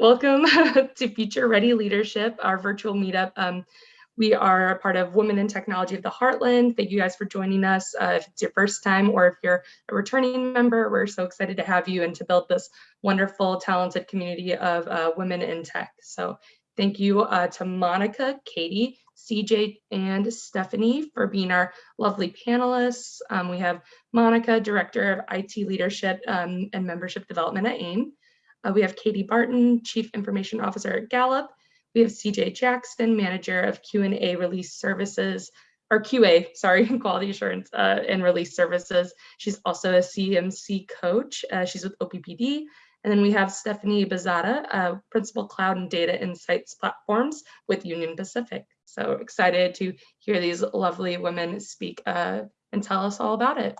Welcome to Future Ready Leadership, our virtual meetup. Um, we are a part of Women in Technology of the Heartland. Thank you guys for joining us. Uh, if it's your first time or if you're a returning member, we're so excited to have you and to build this wonderful, talented community of uh, women in tech. So thank you uh, to Monica, Katie, CJ, and Stephanie for being our lovely panelists. Um, we have Monica, Director of IT Leadership um, and Membership Development at AIM. Uh, we have Katie Barton, Chief Information Officer at Gallup. We have CJ Jackson, Manager of Q&A Release Services, or QA, sorry, Quality Assurance uh, and Release Services. She's also a CMC coach. Uh, she's with OPPD. And then we have Stephanie Bazada, uh, Principal Cloud and Data Insights Platforms with Union Pacific. So excited to hear these lovely women speak uh, and tell us all about it.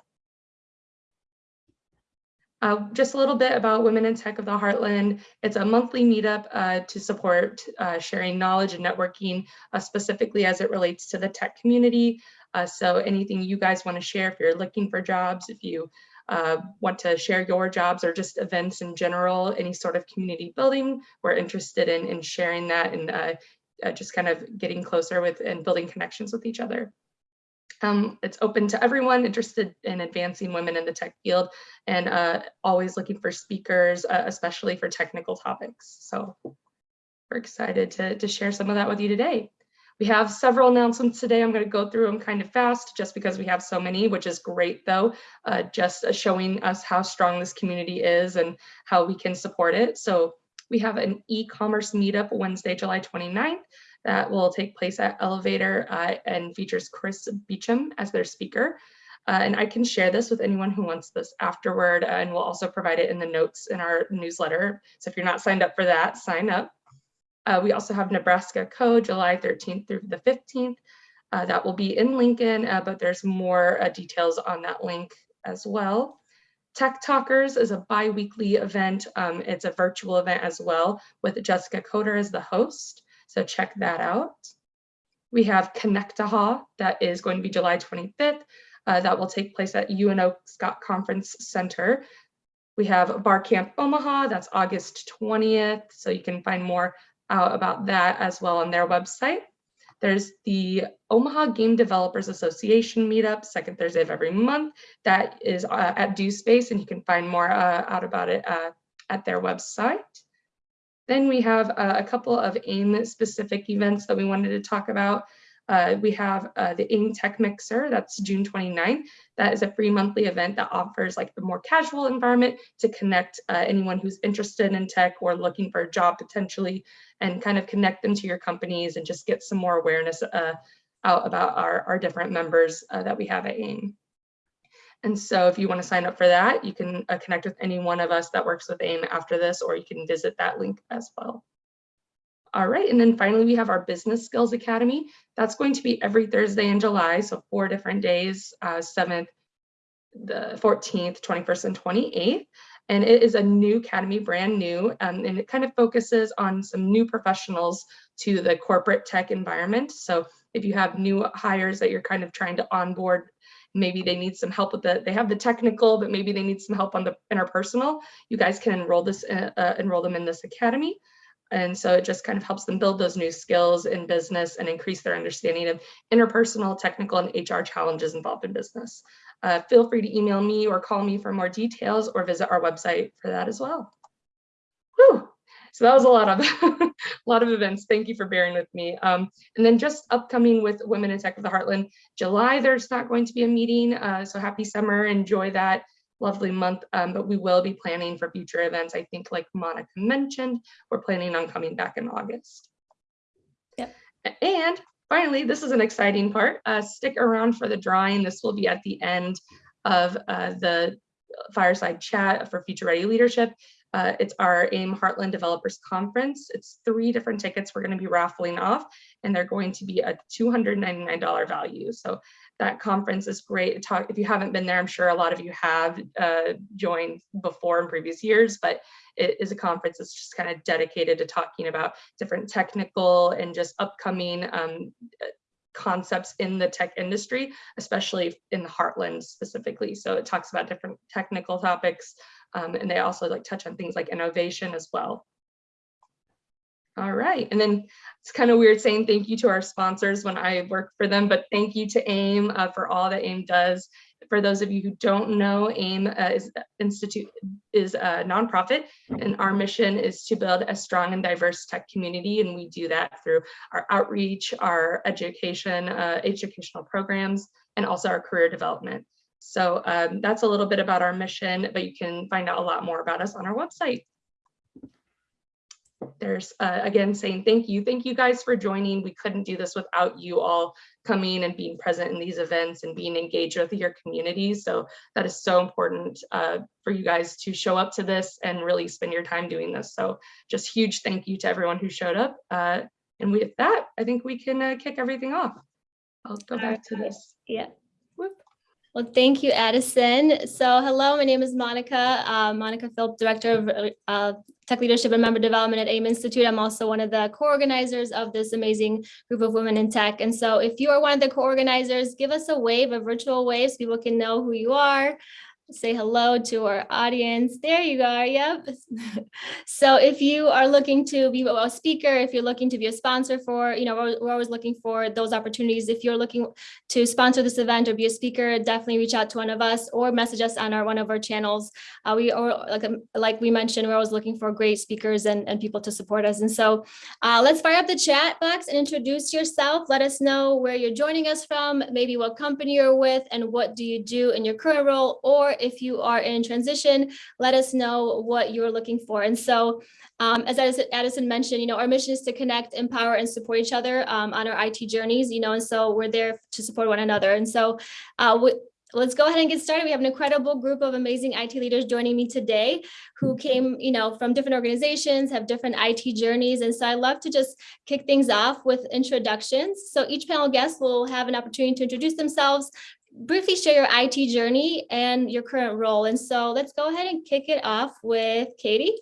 Uh, just a little bit about Women in Tech of the Heartland. It's a monthly meetup uh, to support uh, sharing knowledge and networking, uh, specifically as it relates to the tech community. Uh, so anything you guys want to share, if you're looking for jobs, if you uh, want to share your jobs or just events in general, any sort of community building, we're interested in, in sharing that and just kind of getting closer with and building connections with each other. Um, it's open to everyone interested in advancing women in the tech field and uh, always looking for speakers, uh, especially for technical topics. So we're excited to, to share some of that with you today. We have several announcements today. I'm going to go through them kind of fast just because we have so many, which is great though, uh, just uh, showing us how strong this community is and how we can support it. So we have an e-commerce meetup Wednesday, July 29th that will take place at Elevator uh, and features Chris Beecham as their speaker. Uh, and I can share this with anyone who wants this afterward, uh, and we'll also provide it in the notes in our newsletter. So if you're not signed up for that, sign up. Uh, we also have Nebraska.Code July 13th through the 15th. Uh, that will be in Lincoln, uh, but there's more details on that link as well. Tech Talkers is a bi-weekly event. Um, it's a virtual event as well with Jessica Coder as the host. So check that out. We have Connectaha that is going to be July 25th. Uh, that will take place at UNO Scott Conference Center. We have Bar Camp Omaha, that's August 20th. So you can find more out about that as well on their website. There's the Omaha Game Developers Association meetup, second Thursday of every month. That is uh, at Space, and you can find more uh, out about it uh, at their website. Then we have uh, a couple of AIM specific events that we wanted to talk about. Uh, we have uh, the AIM Tech Mixer, that's June 29th. That is a free monthly event that offers like the more casual environment to connect uh, anyone who's interested in tech or looking for a job potentially and kind of connect them to your companies and just get some more awareness uh, out about our, our different members uh, that we have at AIM. And so if you want to sign up for that, you can uh, connect with any one of us that works with AIM after this, or you can visit that link as well. All right, and then finally we have our Business Skills Academy. That's going to be every Thursday in July, so four different days, uh, 7th, the 14th, 21st, and 28th. And it is a new academy, brand new, um, and it kind of focuses on some new professionals to the corporate tech environment. So if you have new hires that you're kind of trying to onboard maybe they need some help with the, they have the technical, but maybe they need some help on the interpersonal, you guys can enroll this, uh, uh, enroll them in this academy. And so it just kind of helps them build those new skills in business and increase their understanding of interpersonal, technical, and HR challenges involved in business. Uh, feel free to email me or call me for more details or visit our website for that as well. Whew. So that was a lot of a lot of events. Thank you for bearing with me. Um, and then just upcoming with Women in Tech of the Heartland, July, there's not going to be a meeting. Uh, so happy summer, enjoy that lovely month. Um, but we will be planning for future events. I think like Monica mentioned, we're planning on coming back in August. Yeah. And finally, this is an exciting part. Uh, stick around for the drawing. This will be at the end of uh, the fireside chat for Future Ready Leadership. Uh, it's our AIM Heartland Developers Conference. It's three different tickets we're going to be raffling off, and they're going to be a $299 value. So that conference is great. Talk, if you haven't been there, I'm sure a lot of you have uh, joined before in previous years, but it is a conference that's just kind of dedicated to talking about different technical and just upcoming um, concepts in the tech industry, especially in the heartland specifically. So it talks about different technical topics, um, and they also like touch on things like innovation as well. All right, and then it's kind of weird saying thank you to our sponsors when I work for them, but thank you to AIM uh, for all that AIM does. For those of you who don't know, AIM uh, is institute is a nonprofit, and our mission is to build a strong and diverse tech community, and we do that through our outreach, our education, uh, educational programs, and also our career development. So um, that's a little bit about our mission, but you can find out a lot more about us on our website there's uh, again saying thank you. Thank you guys for joining. We couldn't do this without you all coming and being present in these events and being engaged with your communities. So that is so important uh, for you guys to show up to this and really spend your time doing this. So just huge thank you to everyone who showed up. Uh, and with that, I think we can uh, kick everything off. I'll go back to this. Yeah. Well, thank you, Addison. So hello, my name is Monica, uh, Monica Philp, Director of uh, Tech Leadership and Member Development at AIM Institute. I'm also one of the co-organizers of this amazing group of women in tech. And so if you are one of the co-organizers, give us a wave, a virtual wave, so people can know who you are say hello to our audience. There you are, yep. so if you are looking to be a speaker, if you're looking to be a sponsor for, you know, we're, we're, always looking for those opportunities. If you're looking to sponsor this event or be a speaker, definitely reach out to one of us or message us on our one of our channels. Uh, we are like, um, like we mentioned, we're always looking for great speakers and, and people to support us. And so uh, let's fire up the chat box and introduce yourself. Let us know where you're joining us from, maybe what company you're with and what do you do in your current role or if you are in transition, let us know what you're looking for. And so um, as Addison mentioned, you know, our mission is to connect, empower, and support each other um, on our IT journeys, you know, and so we're there to support one another. And so uh, let's go ahead and get started. We have an incredible group of amazing IT leaders joining me today who came, you know, from different organizations, have different IT journeys. And so I love to just kick things off with introductions. So each panel guest will have an opportunity to introduce themselves, briefly share your IT journey and your current role. And so let's go ahead and kick it off with Katie.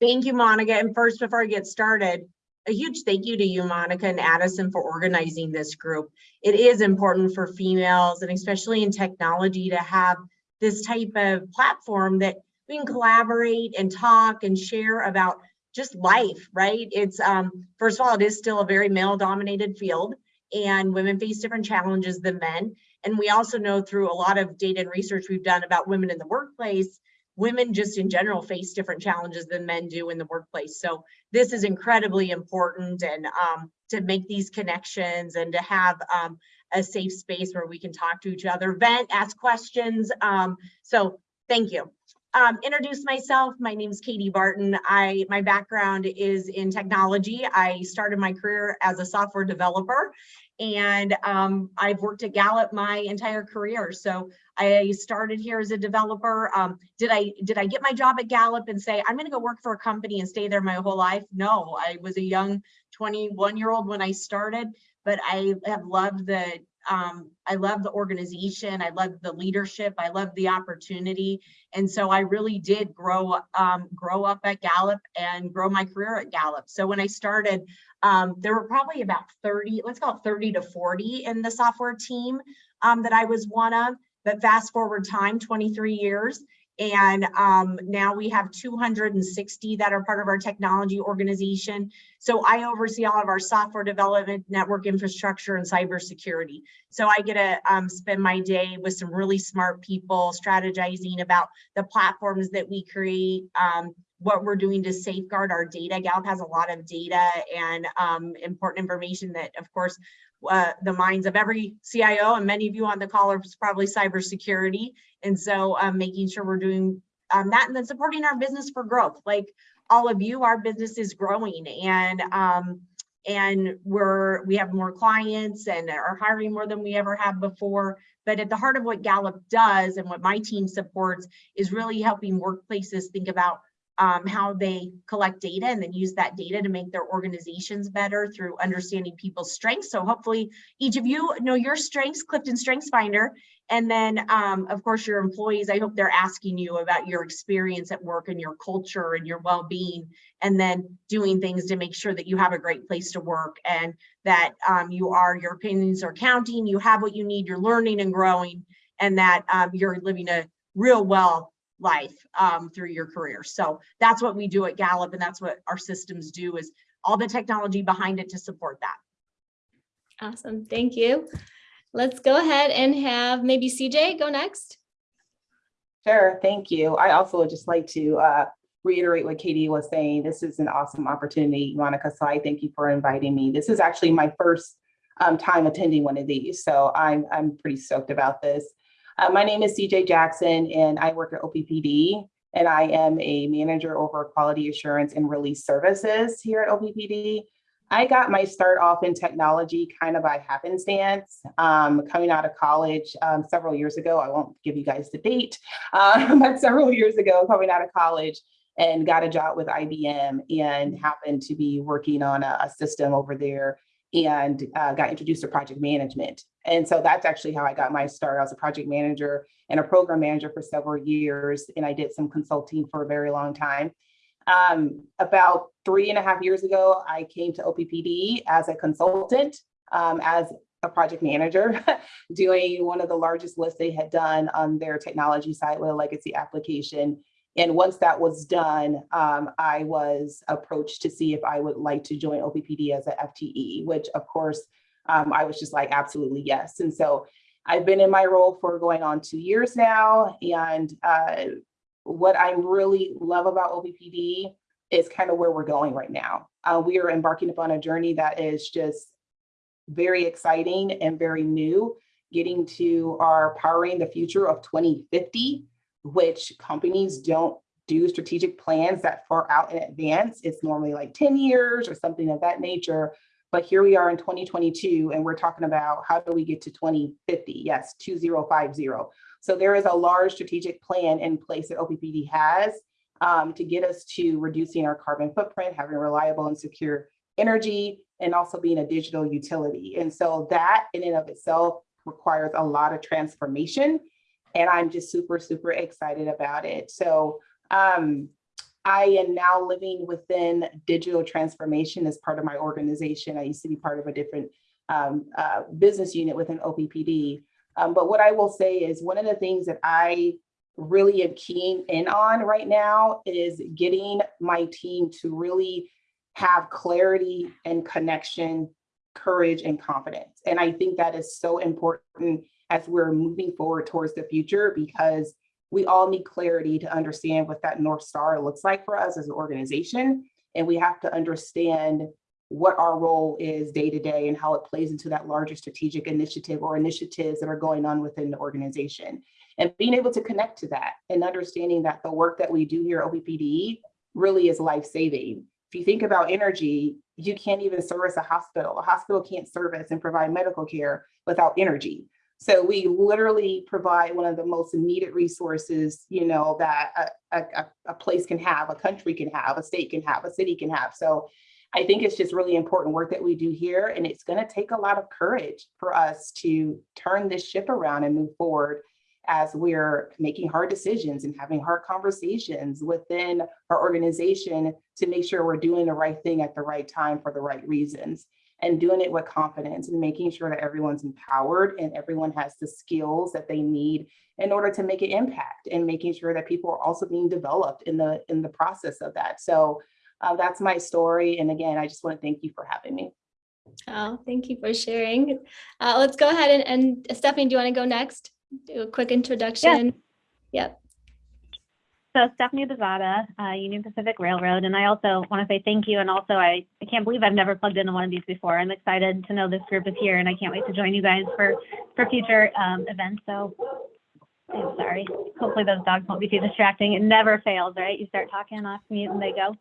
Thank you, Monica. And first, before I get started, a huge thank you to you, Monica and Addison, for organizing this group. It is important for females and especially in technology to have this type of platform that we can collaborate and talk and share about just life, right? It's um, first of all, it is still a very male dominated field and women face different challenges than men. And we also know through a lot of data and research we've done about women in the workplace, women just in general face different challenges than men do in the workplace. So this is incredibly important and um, to make these connections and to have um, a safe space where we can talk to each other, vent, ask questions. Um, so thank you. Um, introduce myself. My name is Katie Barton. I my background is in technology. I started my career as a software developer and um, I've worked at Gallup my entire career. So I started here as a developer. Um, did I did I get my job at Gallup and say I'm going to go work for a company and stay there my whole life? No, I was a young 21 year old when I started, but I have loved the um, I love the organization. I love the leadership. I love the opportunity. And so I really did grow, um, grow up at Gallup and grow my career at Gallup. So when I started, um, there were probably about 30, let's call it 30 to 40 in the software team um, that I was one of. But fast forward time, 23 years, and um, now we have 260 that are part of our technology organization. So I oversee all of our software development, network infrastructure, and cybersecurity. So I get to um, spend my day with some really smart people strategizing about the platforms that we create, um, what we're doing to safeguard our data. Gallup has a lot of data and um, important information that, of course, uh, the minds of every CIO and many of you on the call are probably cybersecurity. And so um, making sure we're doing um, that and then supporting our business for growth. Like all of you, our business is growing and um, and we're we have more clients and are hiring more than we ever have before. But at the heart of what Gallup does and what my team supports is really helping workplaces think about um, how they collect data and then use that data to make their organizations better through understanding people's strengths. So hopefully each of you know your strengths, Clifton Strengths Finder. And then um, of course your employees, I hope they're asking you about your experience at work and your culture and your well-being and then doing things to make sure that you have a great place to work and that um, you are, your opinions are counting, you have what you need, you're learning and growing and that um, you're living a real well life um, through your career. So that's what we do at Gallup and that's what our systems do is all the technology behind it to support that. Awesome, thank you. Let's go ahead and have maybe CJ go next. Sure, thank you. I also would just like to uh, reiterate what Katie was saying. This is an awesome opportunity, Monica, so I thank you for inviting me. This is actually my first um, time attending one of these, so I'm, I'm pretty stoked about this. Uh, My name is CJ Jackson, and I work at OPPD, and I am a manager over quality assurance and release services here at OPPD. I got my start off in technology kind of by happenstance, um, coming out of college um, several years ago. I won't give you guys the date, uh, but several years ago, coming out of college and got a job with IBM and happened to be working on a, a system over there and uh, got introduced to project management. And so that's actually how I got my start. I was a project manager and a program manager for several years, and I did some consulting for a very long time. Um, about three and a half years ago, I came to OPPD as a consultant, um, as a project manager, doing one of the largest lists they had done on their technology side with a legacy application. And once that was done, um, I was approached to see if I would like to join OPPD as a FTE, which of course, um, I was just like, absolutely yes. And so I've been in my role for going on two years now. And uh, what I really love about OPPD is kind of where we're going right now. Uh, we are embarking upon a journey that is just very exciting and very new, getting to our powering the future of 2050, which companies don't do strategic plans that far out in advance. It's normally like 10 years or something of that nature. But here we are in 2022, and we're talking about how do we get to 2050? Yes, 2050. So there is a large strategic plan in place that OPPD has um, to get us to reducing our carbon footprint, having reliable and secure energy, and also being a digital utility. And so that in and of itself requires a lot of transformation. And I'm just super, super excited about it. So um, I am now living within digital transformation as part of my organization. I used to be part of a different um, uh, business unit within OPPD. Um, but what I will say is one of the things that I really am keen in on right now is getting my team to really have clarity and connection, courage and confidence. And I think that is so important as we're moving forward towards the future because we all need clarity to understand what that North Star looks like for us as an organization. And we have to understand what our role is day to day and how it plays into that larger strategic initiative or initiatives that are going on within the organization. And being able to connect to that and understanding that the work that we do here at OPPD really is life-saving. If you think about energy, you can't even service a hospital. A hospital can't service and provide medical care without energy. So we literally provide one of the most needed resources, you know, that a, a, a place can have, a country can have, a state can have, a city can have. So I think it's just really important work that we do here. And it's going to take a lot of courage for us to turn this ship around and move forward as we're making hard decisions and having hard conversations within our organization to make sure we're doing the right thing at the right time for the right reasons and doing it with confidence and making sure that everyone's empowered and everyone has the skills that they need in order to make an impact and making sure that people are also being developed in the in the process of that. So uh, that's my story. And again, I just want to thank you for having me. Oh, thank you for sharing. Uh, let's go ahead and, and Stephanie, do you want to go next? Do a quick introduction. Yeah. Yep. So Stephanie Bezada, uh, Union Pacific Railroad, and I also want to say thank you. And also, I, I can't believe I've never plugged into one of these before. I'm excited to know this group is here, and I can't wait to join you guys for for future um, events. So, I'm sorry. Hopefully, those dogs won't be too distracting. It never fails, right? You start talking off mute, and they go.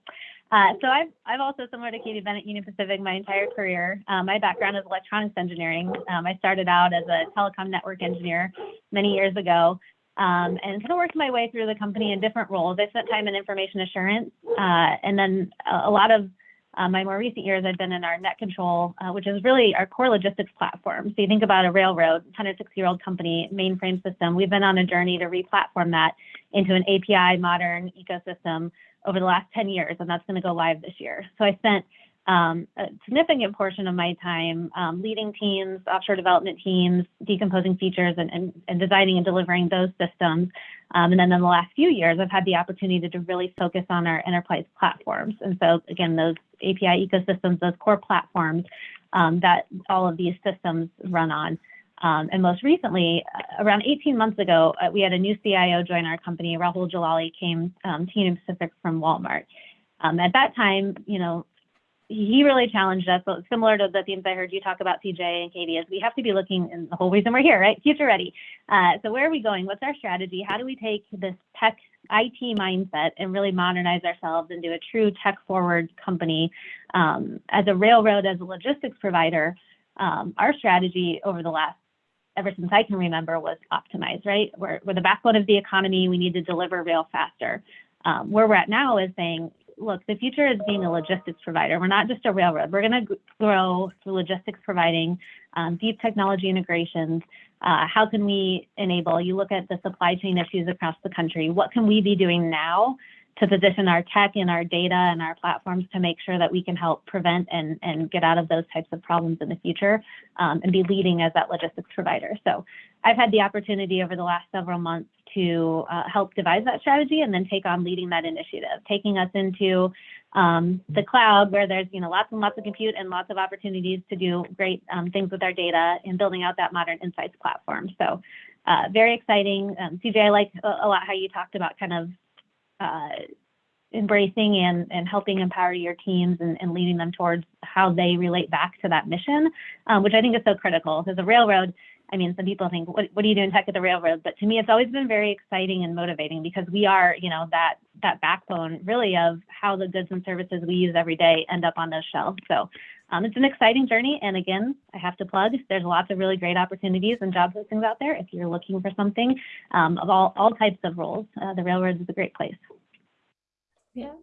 Uh, so I've I've also similar to Katie Bennett Union Pacific my entire career. Um, my background is electronics engineering. Um, I started out as a telecom network engineer many years ago um, and kind of worked my way through the company in different roles. I spent time in information assurance, uh, and then a, a lot of uh, my more recent years, I've been in our net control, uh, which is really our core logistics platform. So you think about a railroad, 106-year-old company, mainframe system. We've been on a journey to re-platform that into an API modern ecosystem over the last 10 years, and that's going to go live this year. So I spent um, a significant portion of my time um, leading teams, offshore development teams, decomposing features, and, and, and designing and delivering those systems. Um, and then in the last few years, I've had the opportunity to really focus on our enterprise platforms. And so, again, those API ecosystems, those core platforms um, that all of these systems run on. Um, and most recently, uh, around 18 months ago, uh, we had a new CIO join our company. Rahul Jalali came um, to Union Pacific from Walmart. Um, at that time, you know, he really challenged us, so similar to the themes I heard you talk about, CJ and Katie, is we have to be looking, and the whole reason we're here, right? Future ready. Uh, so where are we going? What's our strategy? How do we take this tech IT mindset and really modernize ourselves into a true tech forward company? Um, as a railroad, as a logistics provider, um, our strategy over the last ever since I can remember was optimize, right? We're, we're the backbone of the economy. We need to deliver rail faster. Um, where we're at now is saying, look, the future is being a logistics provider. We're not just a railroad. We're going to grow through logistics providing um, deep technology integrations. Uh, how can we enable? You look at the supply chain issues across the country. What can we be doing now to position our tech and our data and our platforms to make sure that we can help prevent and, and get out of those types of problems in the future um, and be leading as that logistics provider. So I've had the opportunity over the last several months to uh, help devise that strategy and then take on leading that initiative, taking us into um, the cloud where there's you know lots and lots of compute and lots of opportunities to do great um, things with our data and building out that modern insights platform. So uh, very exciting. Um, CJ, I like a, a lot how you talked about kind of uh, embracing and, and helping empower your teams and, and leading them towards how they relate back to that mission, um, which I think is so critical. Because the railroad, I mean, some people think, what, what do you do in tech at the railroad? But to me, it's always been very exciting and motivating because we are, you know, that that backbone really of how the goods and services we use every day end up on those shelves. So um, it's an exciting journey. And again, I have to plug, there's lots of really great opportunities and job postings out there if you're looking for something um, of all, all types of roles. Uh, the railroad is a great place. Yeah.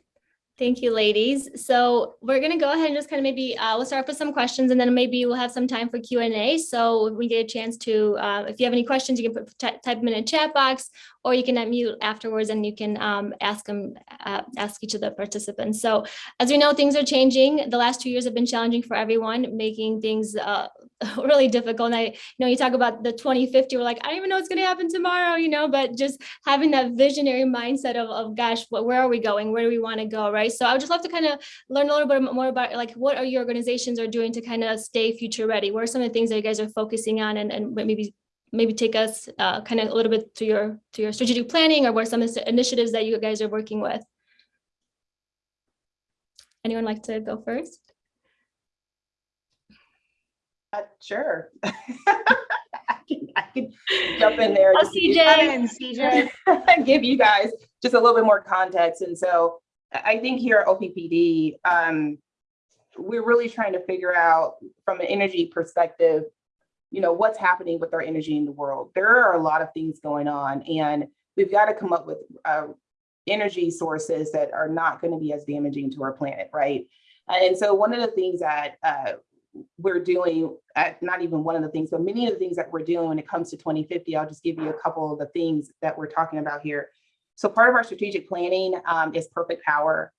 Thank you, ladies. So we're going to go ahead and just kind of maybe uh, we'll start off with some questions and then maybe we'll have some time for Q and A. So we get a chance to, uh, if you have any questions, you can put, type them in a chat box or you can unmute afterwards and you can um, ask them, uh, ask each of the participants. So as we know, things are changing. The last two years have been challenging for everyone, making things uh, really difficult. And I, you know, you talk about the 2050, we're like, I don't even know what's going to happen tomorrow, you know, but just having that visionary mindset of, of gosh, what, where are we going? Where do we want to go, right? So I would just love to kind of learn a little bit more about like, what are your organizations are doing to kind of stay future ready? What are some of the things that you guys are focusing on and, and maybe maybe take us uh, kind of a little bit to your to your strategic planning or what are some initiatives that you guys are working with? Anyone like to go first? Uh, sure. I can, I can jump in there. Oh, give- CJ. Come in, CJ. give you guys just a little bit more context. And so I I think here at OPPD, um, we're really trying to figure out from an energy perspective, you know, what's happening with our energy in the world. There are a lot of things going on and we've got to come up with uh, energy sources that are not going to be as damaging to our planet, right? And so one of the things that uh, we're doing, uh, not even one of the things, but many of the things that we're doing when it comes to 2050, I'll just give you a couple of the things that we're talking about here. So part of our strategic planning um, is perfect power.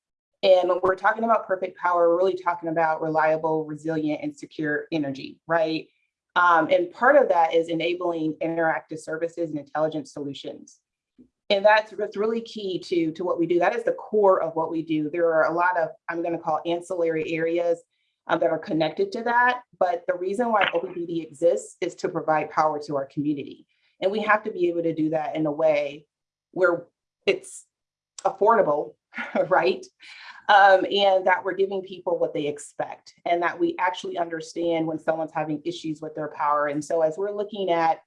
And when we're talking about perfect power, we're really talking about reliable, resilient, and secure energy, right? Um, and part of that is enabling interactive services and intelligent solutions. And that's, that's really key to, to what we do. That is the core of what we do. There are a lot of, I'm going to call ancillary areas um, that are connected to that. But the reason why OPPD exists is to provide power to our community. And we have to be able to do that in a way where it's affordable, right? Um, and that we're giving people what they expect and that we actually understand when someone's having issues with their power. And so as we're looking at,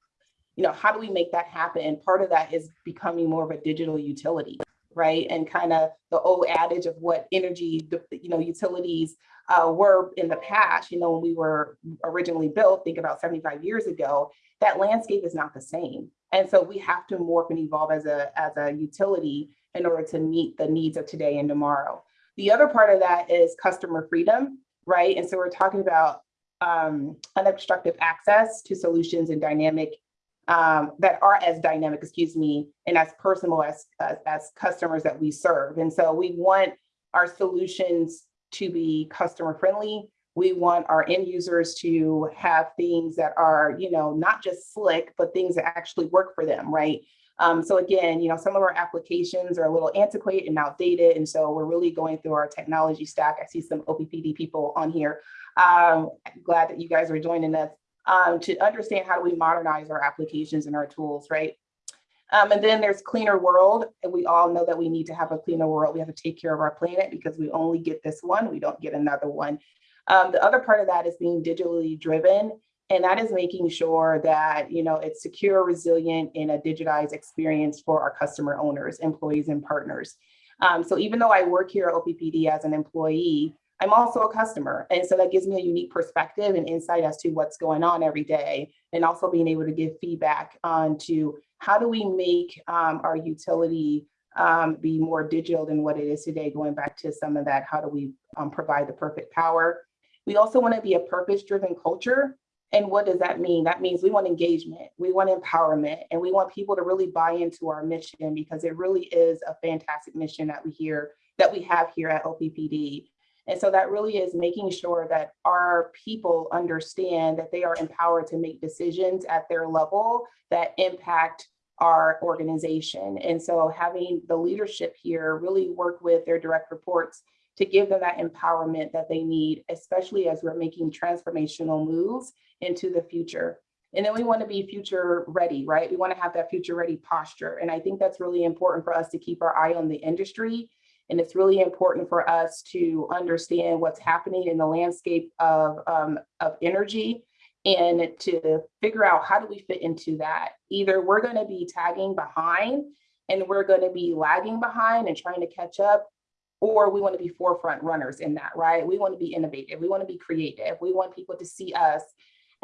you know, how do we make that happen? And part of that is becoming more of a digital utility, right? And kind of the old adage of what energy, you know, utilities uh, were in the past, you know, when we were originally built, think about 75 years ago, that landscape is not the same. And so we have to morph and evolve as a, as a utility in order to meet the needs of today and tomorrow. The other part of that is customer freedom, right? And so we're talking about um, unobstructed access to solutions and dynamic um, that are as dynamic, excuse me, and as personal as, as, as customers that we serve. And so we want our solutions to be customer friendly. We want our end users to have things that are, you know, not just slick, but things that actually work for them, right? Um, so again, you know, some of our applications are a little antiquated and outdated. And so we're really going through our technology stack. I see some OPPD people on here. Um, glad that you guys are joining us um, to understand how do we modernize our applications and our tools, right? Um, and then there's cleaner world. And we all know that we need to have a cleaner world. We have to take care of our planet because we only get this one. We don't get another one. Um, the other part of that is being digitally driven. And that is making sure that, you know, it's secure, resilient, and a digitized experience for our customer owners, employees, and partners. Um, so even though I work here at OPPD as an employee, I'm also a customer. And so that gives me a unique perspective and insight as to what's going on every day. And also being able to give feedback on to how do we make um, our utility um, be more digital than what it is today, going back to some of that, how do we um, provide the perfect power? We also wanna be a purpose-driven culture. And what does that mean? That means we want engagement, we want empowerment, and we want people to really buy into our mission because it really is a fantastic mission that we hear, that we have here at OPPD. And so that really is making sure that our people understand that they are empowered to make decisions at their level that impact our organization. And so having the leadership here really work with their direct reports to give them that empowerment that they need, especially as we're making transformational moves into the future. And then we want to be future ready, right? We want to have that future ready posture. And I think that's really important for us to keep our eye on the industry. And it's really important for us to understand what's happening in the landscape of, um, of energy and to figure out how do we fit into that. Either we're going to be tagging behind and we're going to be lagging behind and trying to catch up, or we want to be forefront runners in that, right? We want to be innovative. We want to be creative. We want people to see us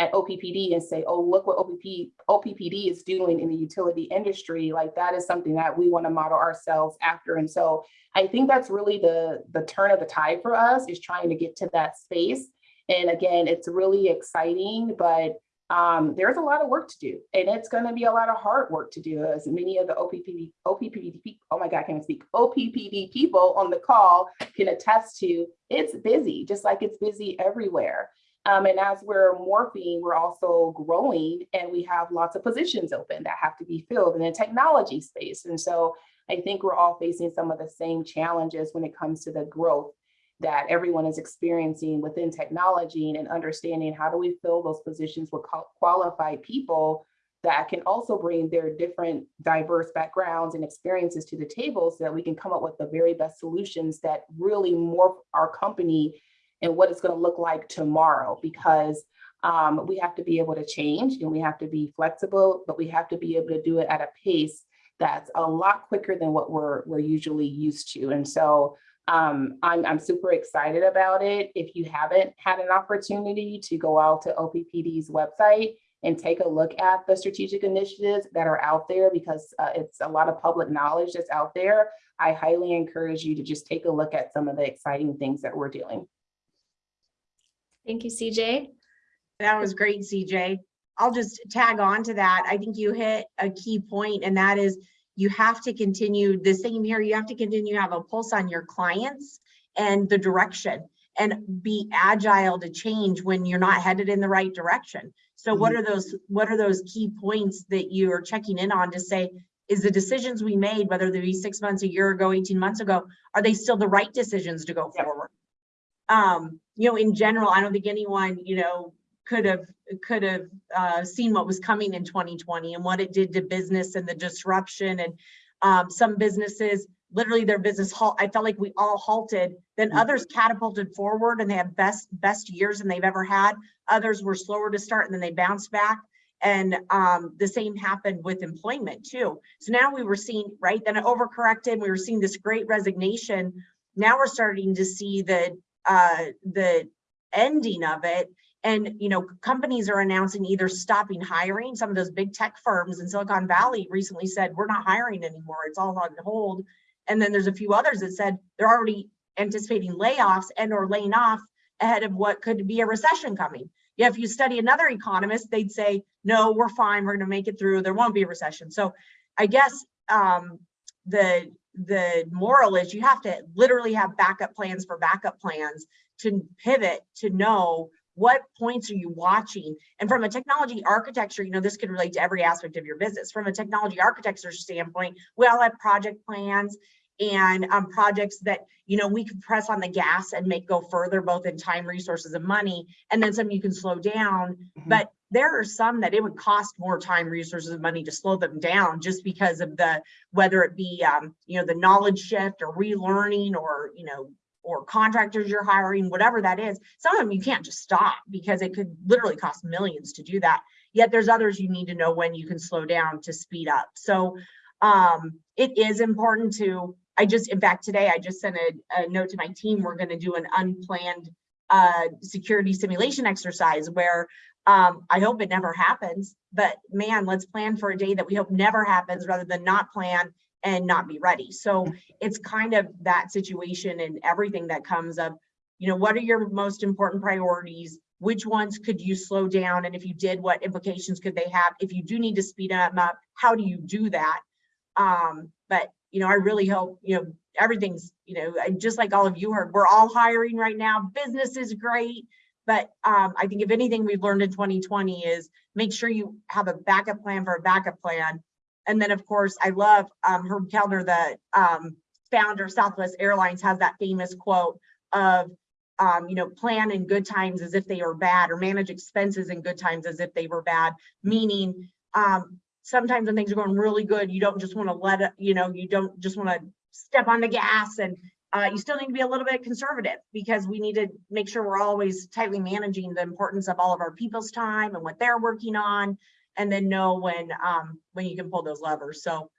at OPPD and say, oh, look what OPP, OPPD is doing in the utility industry. Like that is something that we want to model ourselves after. And so I think that's really the, the turn of the tide for us is trying to get to that space. And again, it's really exciting, but um, there's a lot of work to do. And it's going to be a lot of hard work to do as many of the OPPD, OPPD, oh my God, I can't speak, OPPD people on the call can attest to, it's busy, just like it's busy everywhere. Um, and as we're morphing, we're also growing and we have lots of positions open that have to be filled in the technology space. And so I think we're all facing some of the same challenges when it comes to the growth that everyone is experiencing within technology and understanding how do we fill those positions with qualified people that can also bring their different diverse backgrounds and experiences to the table so that we can come up with the very best solutions that really morph our company and what it's going to look like tomorrow because um, we have to be able to change and we have to be flexible, but we have to be able to do it at a pace that's a lot quicker than what we're, we're usually used to. And so um, I'm, I'm super excited about it. If you haven't had an opportunity to go out to OPPD's website and take a look at the strategic initiatives that are out there because uh, it's a lot of public knowledge that's out there, I highly encourage you to just take a look at some of the exciting things that we're doing. Thank you, CJ. That was great, CJ. I'll just tag on to that. I think you hit a key point and that is you have to continue the same here. You have to continue to have a pulse on your clients and the direction and be agile to change when you're not headed in the right direction. So what are those what are those key points that you're checking in on to say, is the decisions we made, whether they be six months, a year ago, 18 months ago, are they still the right decisions to go Yep. forward? Um, you know, in general, I don't think anyone, you know, could have could have uh, seen what was coming in 2020 and what it did to business and the disruption and um, some businesses literally their business halt. I felt like we all halted. Then Mhm. others catapulted forward and they had best best years than they've ever had. Others were slower to start and then they bounced back. And um, the same happened with employment too. So now we were seeing right then it overcorrected. We were seeing this great resignation. Now we're starting to see the uh, the ending of it. And you know companies are announcing either stopping hiring. Some of those big tech firms in silicon valley recently said we're not hiring anymore. It's all on hold. And then there's a few others that said they're already anticipating layoffs and or laying off ahead of what could be a recession coming. Yeah if you study another economist they'd say no we're fine. We're going to make it through. There won't be a recession. So i guess um the the moral is you have to literally have backup plans for backup plans to pivot to know what points are you watching? And from a technology architecture, you know, this could relate to every aspect of your business. From a technology architecture standpoint, we all have project plans and um, projects that, you know, we could press on the gas and make go further, both in time, resources, and money. And then some you can slow down. Mhm. But there are some that it would cost more time, resources, and money to slow them down just because of the, whether it be, um, you know, the knowledge shift or relearning or, you know, or contractors you're hiring, whatever that is. Some of them you can't just stop because it could literally cost millions to do that. Yet there's others you need to know when you can slow down to speed up. So um, it is important to, I just, in fact, today I just sent a, a note to my team. We're going to do an unplanned uh, security simulation exercise where um, I hope it never happens, but man, let's plan for a day that we hope never happens rather than not plan and not be ready. So it's kind of that situation and everything that comes up. You know, what are your most important priorities? Which ones could you slow down? And if you did, what implications could they have? If you do need to speed them up, how do you do that? Um, but you know, I really hope, you know, everything's, you know, just like all of you heard, we're all hiring right now. Business is great. But um, I think if anything we've learned in 2020 is make sure you have a backup plan for a backup plan. And then of course, I love um, Herb Kelleher, the um, founder of Southwest Airlines has that famous quote of, um, you know, plan in good times as if they were bad or manage expenses in good times as if they were bad, meaning um, sometimes when things are going really good, you don't just want to let it, you know, you don't just want to step on the gas and uh, you still need to be a little bit conservative because we need to make sure we're always tightly managing the importance of all of our people's time and what they're working on and then know when um, when you can pull those levers. So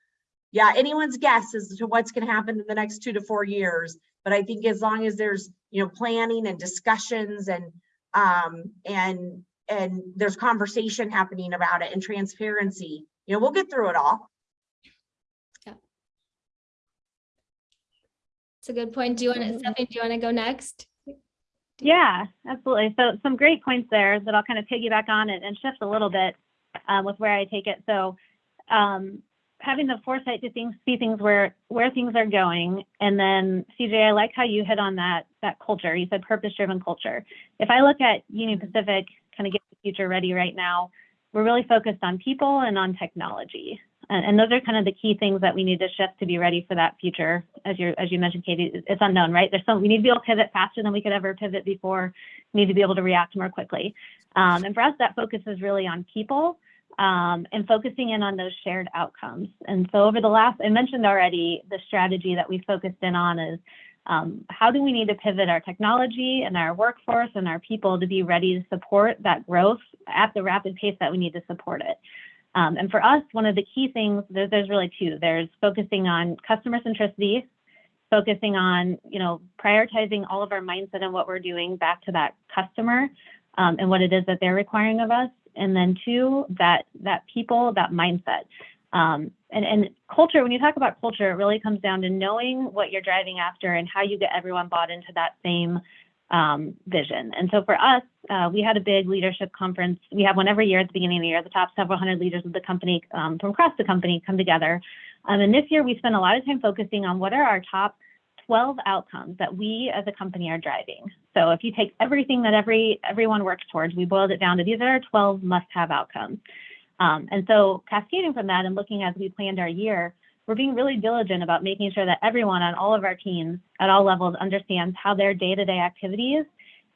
yeah, anyone's guess as to what's going to happen in the next two to four years. But I think as long as there's, you know, planning and discussions and um, and and there's conversation happening about it and transparency, you know, we'll get through it all. It's a good point. Do you want to, Stephanie, do you want to go next? Yeah, absolutely. So some great points there that I'll kind of piggyback on and, and shift a little bit um, with where I take it. So um, having the foresight to things, see things where where things are going, and then CJ, I like how you hit on that that culture. You said purpose-driven culture. If I look at Union Pacific, kind of get the future ready right now, we're really focused on people and on technology. And, and those are kind of the key things that we need to shift to be ready for that future. As you as you mentioned, Katie, it's unknown, right? There's we need to be able to pivot faster than we could ever pivot before. We need to be able to react more quickly. Um, and for us, that focus is really on people um, and focusing in on those shared outcomes. And so over the last, I mentioned already, the strategy that we focused in on is um, how do we need to pivot our technology and our workforce and our people to be ready to support that growth at the rapid pace that we need to support it. Um, and for us, one of the key things, there, there's really two. There's focusing on customer centricity, focusing on, you know, prioritizing all of our mindset and what we're doing back to that customer um, and what it is that they're requiring of us. And then two, that that people, that mindset. Um, and, and culture, when you talk about culture, it really comes down to knowing what you're driving after and how you get everyone bought into that same um, vision. And so for us, uh, we had a big leadership conference. We have one every year at the beginning of the year. The top several hundred leaders of the company um, from across the company come together. Um, and this year, we spent a lot of time focusing on what are our top 12 outcomes that we as a company are driving. So if you take everything that every everyone works towards, we boiled it down to these are our 12 must-have outcomes. Um, and so cascading from that and looking as we planned our year, we're being really diligent about making sure that everyone on all of our teams at all levels understands how their day-to-day activities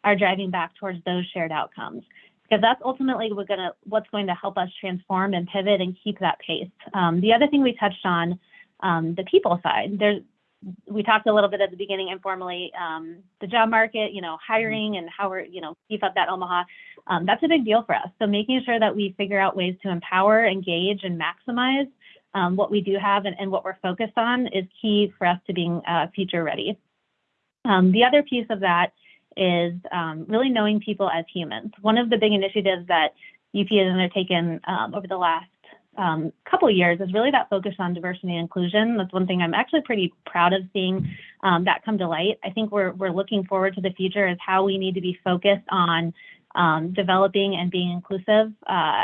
are driving back towards those shared outcomes. Because that's ultimately gonna, what's going to help us transform and pivot and keep that pace. Um, the other thing we touched on, um, the people side, there's, we talked a little bit at the beginning informally, um, the job market, you know, hiring and how we're, you know, beef up that Omaha. Um, that's a big deal for us. So making sure that we figure out ways to empower, engage, and maximize um, what we do have and, and, what we're focused on is key for us to being uh, future ready. Um, the other piece of that is um, really knowing people as humans. One of the big initiatives that UP has undertaken um, over the last um, couple years is really that focus on diversity and inclusion. That's one thing I'm actually pretty proud of seeing um, that come to light. I think we're, we're looking forward to the future as how we need to be focused on developing and being inclusive uh,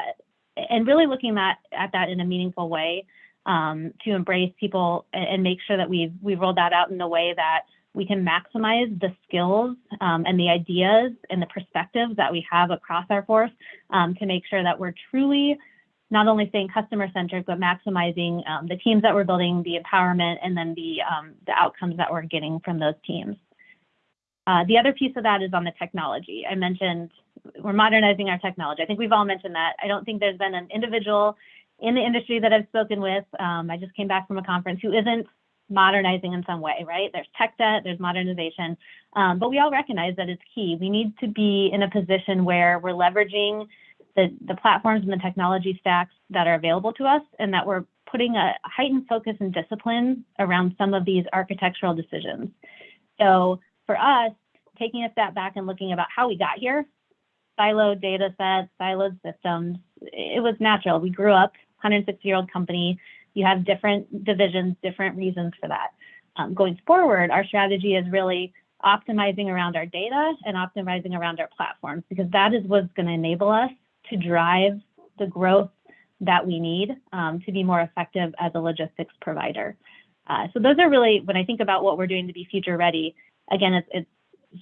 and really looking at that in a meaningful way. Um, to embrace people and, make sure that we've, we've rolled that out in a way that we can maximize the skills um, and the ideas and the perspectives that we have across our force um, to make sure that we're truly not only staying customer centric, but maximizing um, the teams that we're building, the empowerment, and then the, um, the outcomes that we're getting from those teams. Uh, the other piece of that is on the technology. I mentioned we're modernizing our technology. I think we've all mentioned that. I don't think there's been an individual in the industry that I've spoken with. Um, I just came back from a conference who isn't modernizing in some way, right? There's tech debt, there's modernization, um, but we all recognize that it's key. We need to be in a position where we're leveraging the, the platforms and the technology stacks that are available to us and that we're putting a heightened focus and discipline around some of these architectural decisions. So for us, taking a step back and looking about how we got here, siloed data sets, siloed systems, it was natural. We grew up, 160 year old company. You have different divisions, different reasons for that. Um, going forward, our strategy is really optimizing around our data and optimizing around our platforms because that is what's going to enable us to drive the growth that we need um, to be more effective as a logistics provider. Uh, so those are really, when I think about what we're doing to be future ready, again, it's, it's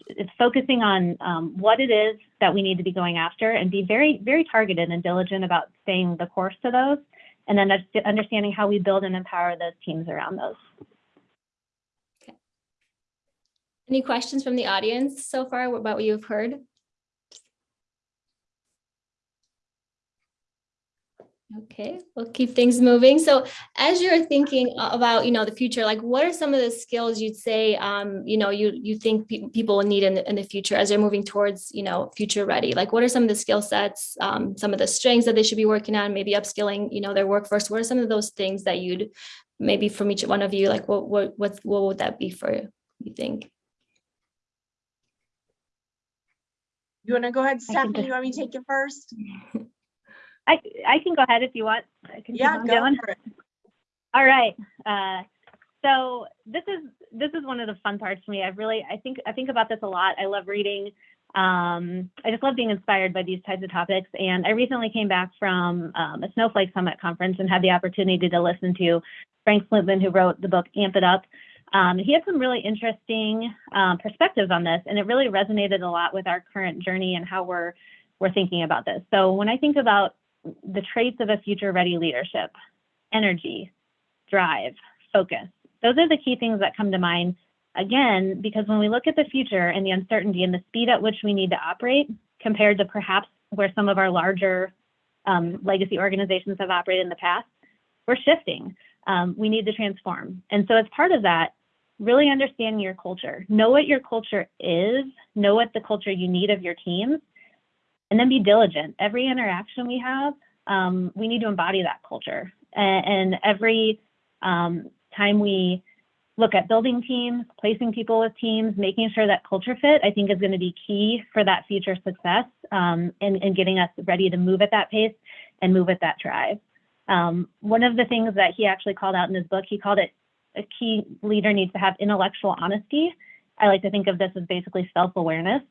it's focusing on um, what it is that we need to be going after and be very, very targeted and diligent about staying the course to those, and then understanding how we build and empower those teams around those. Any questions from the audience so far about what you've heard? Okay, we'll keep things moving. So as you're thinking about, you know, the future, like what are some of the skills you'd say, um, you know, you you think pe people will need in the, in the future as they're moving towards, you know, future ready? Like what are some of the skill sets, um, some of the strengths that they should be working on, maybe upskilling, you know, their workforce? What are some of those things that you'd maybe from each one of you, like what what what what would that be for you, you think? You want to go ahead, Stephanie? You want me to take it first? I, I can go ahead if you want. I can keep Yeah, on go going. All right. Uh, so this is this is one of the fun parts for me. I really I think I think about this a lot. I love reading. Um, I just love being inspired by these types of topics. And I recently came back from um, a Snowflake Summit conference and had the opportunity to listen to Frank Slootman, who wrote the book Amp It Up. Um, he had some really interesting um, perspectives on this, and it really resonated a lot with our current journey and how we're we're thinking about this. So when I think about the traits of a future ready leadership, energy, drive, focus. Those are the key things that come to mind. Again, because when we look at the future and the uncertainty and the speed at which we need to operate compared to perhaps where some of our larger um, legacy organizations have operated in the past, we're shifting. Um, we need to transform. And so as part of that, really understanding your culture, know what your culture is, know what the culture you need of your teams, and then be diligent. Every interaction we have, um, we need to embody that culture. And, and every um, time we look at building teams, placing people with teams, making sure that culture fit, I think is going to be key for that future success um, and, and getting us ready to move at that pace and move at that drive. Um, one of the things that he actually called out in his book, he called it a key leader needs to have intellectual honesty. I like to think of this as basically self-awareness.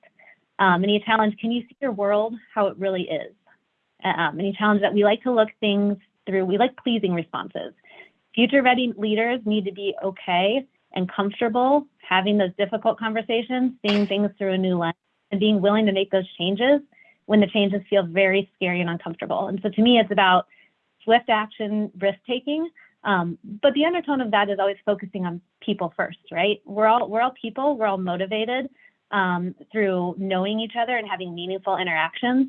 Um, and he challenged, can you see your world how it really is? Um, and he challenged that we like to look things through, we like pleasing responses. Future ready leaders need to be okay and comfortable having those difficult conversations, seeing things through a new lens, and being willing to make those changes when the changes feel very scary and uncomfortable. And so to me, it's about swift action, risk taking. Um, but the undertone of that is always focusing on people first, right? We're all we're all people, we're all motivated um, through knowing each other and having meaningful interactions.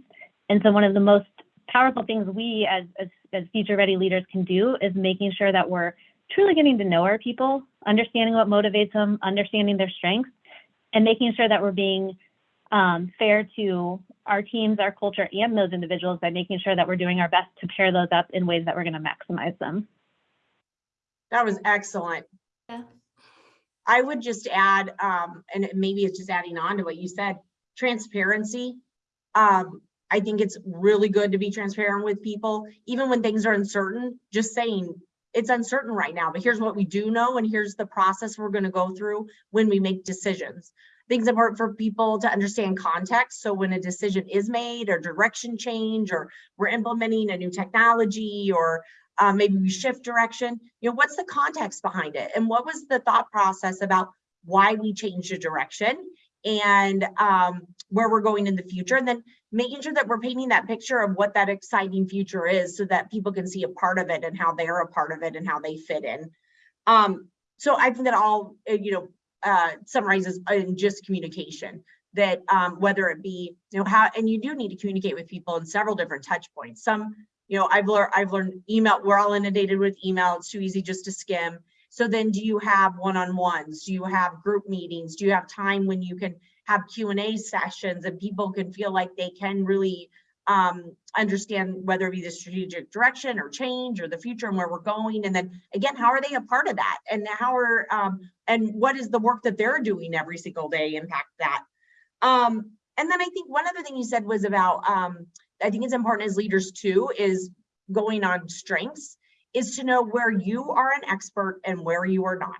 And so one of the most powerful things we as, as, as future ready leaders can do is making sure that we're truly getting to know our people, understanding what motivates them, understanding their strengths, and making sure that we're being um, fair to our teams, our culture, and those individuals by making sure that we're doing our best to pair those up in ways that we're going to maximize them. That was excellent. Yeah. I would just add, um, and maybe it's just adding on to what you said, transparency. Um, I think it's really good to be transparent with people, even when things are uncertain, just saying, it's uncertain right now, but here's what we do know, and here's the process we're gonna go through when we make decisions. Things important for people to understand context, so when a decision is made or direction change, or we're implementing a new technology, or uh, maybe we shift direction. You know, what's the context behind it? And what was the thought process about why we changed the direction and um, where we're going in the future? And then making sure that we're painting that picture of what that exciting future is so that people can see a part of it and how they're a part of it and how they fit in. Um, so I think that all, uh, you know, uh, summarizes in just communication that um, whether it be, you know, how, and you do need to communicate with people in several different touch points. Some, you know, I've learned, I've learned email, we're all inundated with email. It's too easy just to skim. So then do you have one-on-ones? Do you have group meetings? Do you have time when you can have Q and A sessions and people can feel like they can really um, understand whether it be the strategic direction or change or the future and where we're going. And then again, how are they a part of that? And how are, um, and what is the work that they're doing every single day impact that? Um, and then I think one other thing you said was about, um, I think it's important as leaders too, is going on strengths, is to know where you are an expert and where you are not.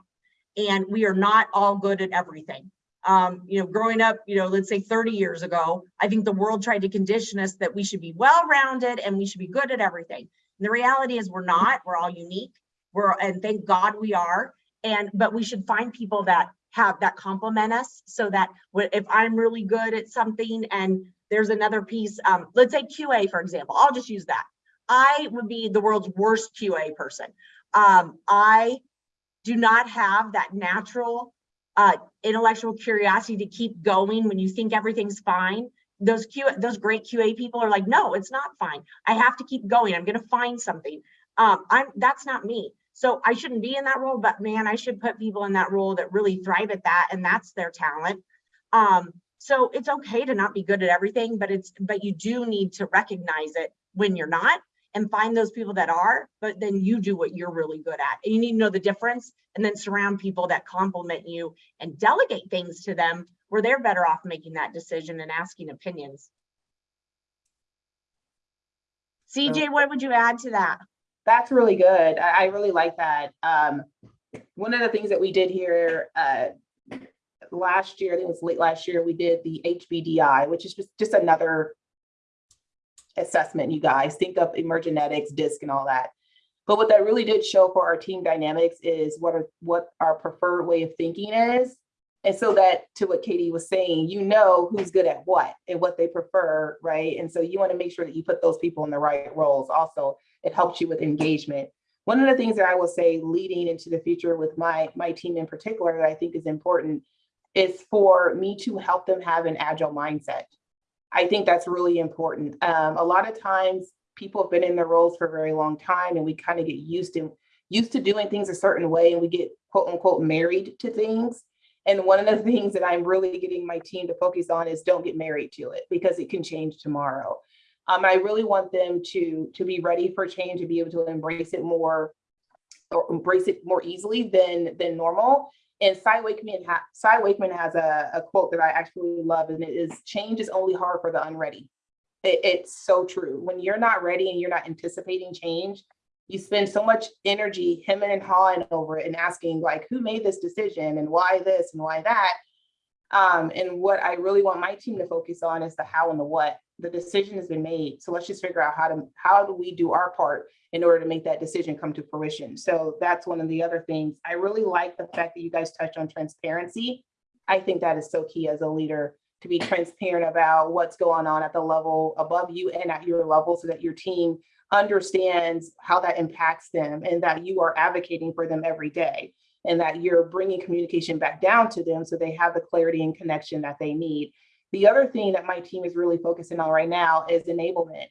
And we are not all good at everything. Um, you know, growing up, you know, let's say 30 years ago, I think the world tried to condition us that we should be well-rounded and we should be good at everything. And the reality is we're not, we're all unique. We're, and thank God we are. And, but we should find people that have, that complement us so that if I'm really good at something and there's another piece, um, let's say QA, for example, I'll just use that. I would be the world's worst QA person. Um, I do not have that natural uh, intellectual curiosity to keep going when you think everything's fine. Those Q, those great QA people are like, no, it's not fine. I have to keep going. I'm going to find something. Um, I'm that's not me. So I shouldn't be in that role, but man, I should put people in that role that really thrive at that, and that's their talent. Um, so it's okay to not be good at everything, but it's but you do need to recognize it when you're not and find those people that are, but then you do what you're really good at. And you need to know the difference and then surround people that complement you and delegate things to them where they're better off making that decision and asking opinions. CJ, what would you add to that? That's really good. I, I really like that. Um, one of the things that we did here, uh, last year, I think it was late last year, we did the HBDI, which is just, just another assessment, you guys. Think of emergenetics, DISC and all that. But what that really did show for our team dynamics is what are, what our preferred way of thinking is. And so that to what Katie was saying, you know who's good at what and what they prefer, right? And so you want to make sure that you put those people in the right roles. Also, it helps you with engagement. One of the things that I will say leading into the future with my, my team in particular that I think is important is for me to help them have an agile mindset. I think that's really important. Um, a lot of times people have been in their roles for a very long time and we kind of get used to used to doing things a certain way and we get quote unquote married to things. And one of the things that I'm really getting my team to focus on is don't get married to it because it can change tomorrow. Um, I really want them to, to be ready for change, to be able to embrace it more or embrace it more easily than, than normal. And Cy Wakeman, ha Cy Wakeman has a, a quote that I actually love, and it is change is only hard for the unready. It, it's so true. When you're not ready and you're not anticipating change, you spend so much energy hemming and hawing over it and asking like, who made this decision and why this and why that? Um, and what I really want my team to focus on is the how and the what. The decision has been made. So let's just figure out how to, how do we do our part in order to make that decision come to fruition. So that's one of the other things. I really like the fact that you guys touched on transparency. I think that is so key as a leader to be transparent about what's going on at the level above you and at your level so that your team understands how that impacts them and that you are advocating for them every day and that you're bringing communication back down to them so they have the clarity and connection that they need. The other thing that my team is really focusing on right now is enablement.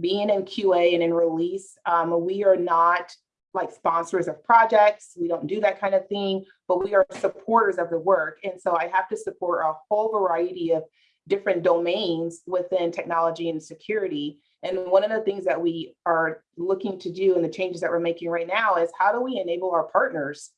Being in QA and in release, um, we are not like sponsors of projects. We don't do that kind of thing, but we are supporters of the work. And so I have to support a whole variety of different domains within technology and security. And one of the things that we are looking to do and the changes that we're making right now is how do we enable our partners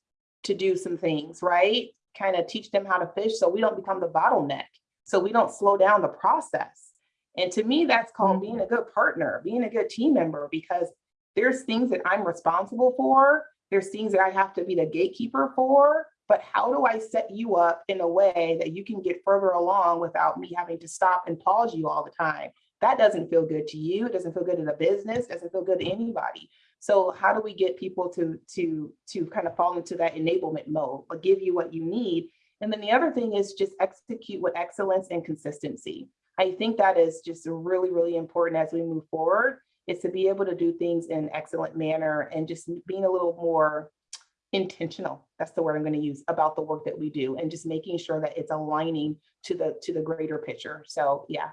to do some things, right? Kind of teach them how to fish so we don't become the bottleneck, so we don't slow down the process. And to me, that's called being mm-hmm. a good partner, being a good team member, because there's things that I'm responsible for. There's things that I have to be the gatekeeper for, but how do I set you up in a way that you can get further along without me having to stop and pause you all the time? That doesn't feel good to you. It doesn't feel good to the business, doesn't feel good to anybody. So how do we get people to to to kind of fall into that enablement mode, or give you what you need? And then the other thing is just execute with excellence and consistency. I think that is just really, really important as we move forward, is to be able to do things in an excellent manner and just being a little more intentional. That's the word I'm going to use about the work that we do and just making sure that it's aligning to the to the greater picture. So yeah,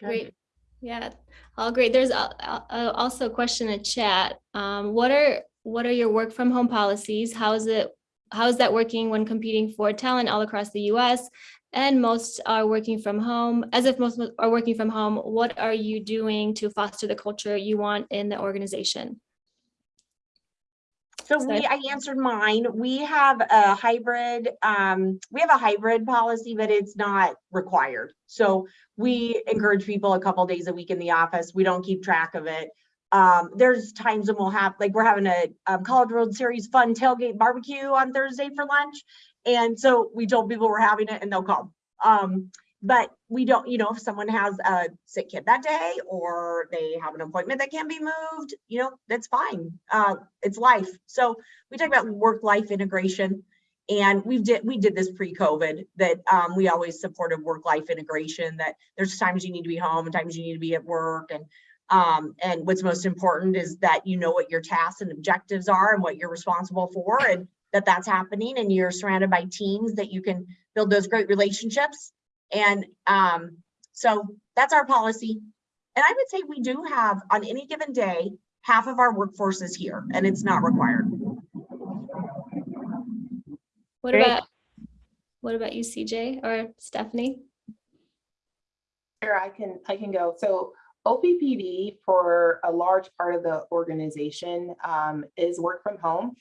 Great. Yeah, all great. There's al- al- uh, also a question in chat. Um, what are, what are your work from home policies? How is it, how is that working when competing for talent all across the US? And most are working from home, as if most are working from home, what are you doing to foster the culture you want in the organization? So we, I answered mine. We have a hybrid, um, we have a hybrid policy, but it's not required. So we encourage people a couple days a week in the office. We don't keep track of it. Um, there's times when we'll have, like, we're having a um, College World Series fun tailgate barbecue on Thursday for lunch. And so we told people we're having it and they'll come. Um, but we don't, you know, if someone has a sick kid that day or they have an appointment that can be moved, you know, that's fine. Uh, it's life. So we talk about work-life integration. And we've did, we did this pre-COVID that um, we always supported work-life integration, that there's times you need to be home and times you need to be at work. And um, and what's most important is that you know what your tasks and objectives are and what you're responsible for and that that's happening and you're surrounded by teams that you can build those great relationships. And um, so that's our policy. And I would say we do have on any given day, half of our workforce is here and it's not required. What Great. about, what about you, CJ or Stephanie? Sure, I can, I can go. So OPPD for a large part of the organization um, is work from home.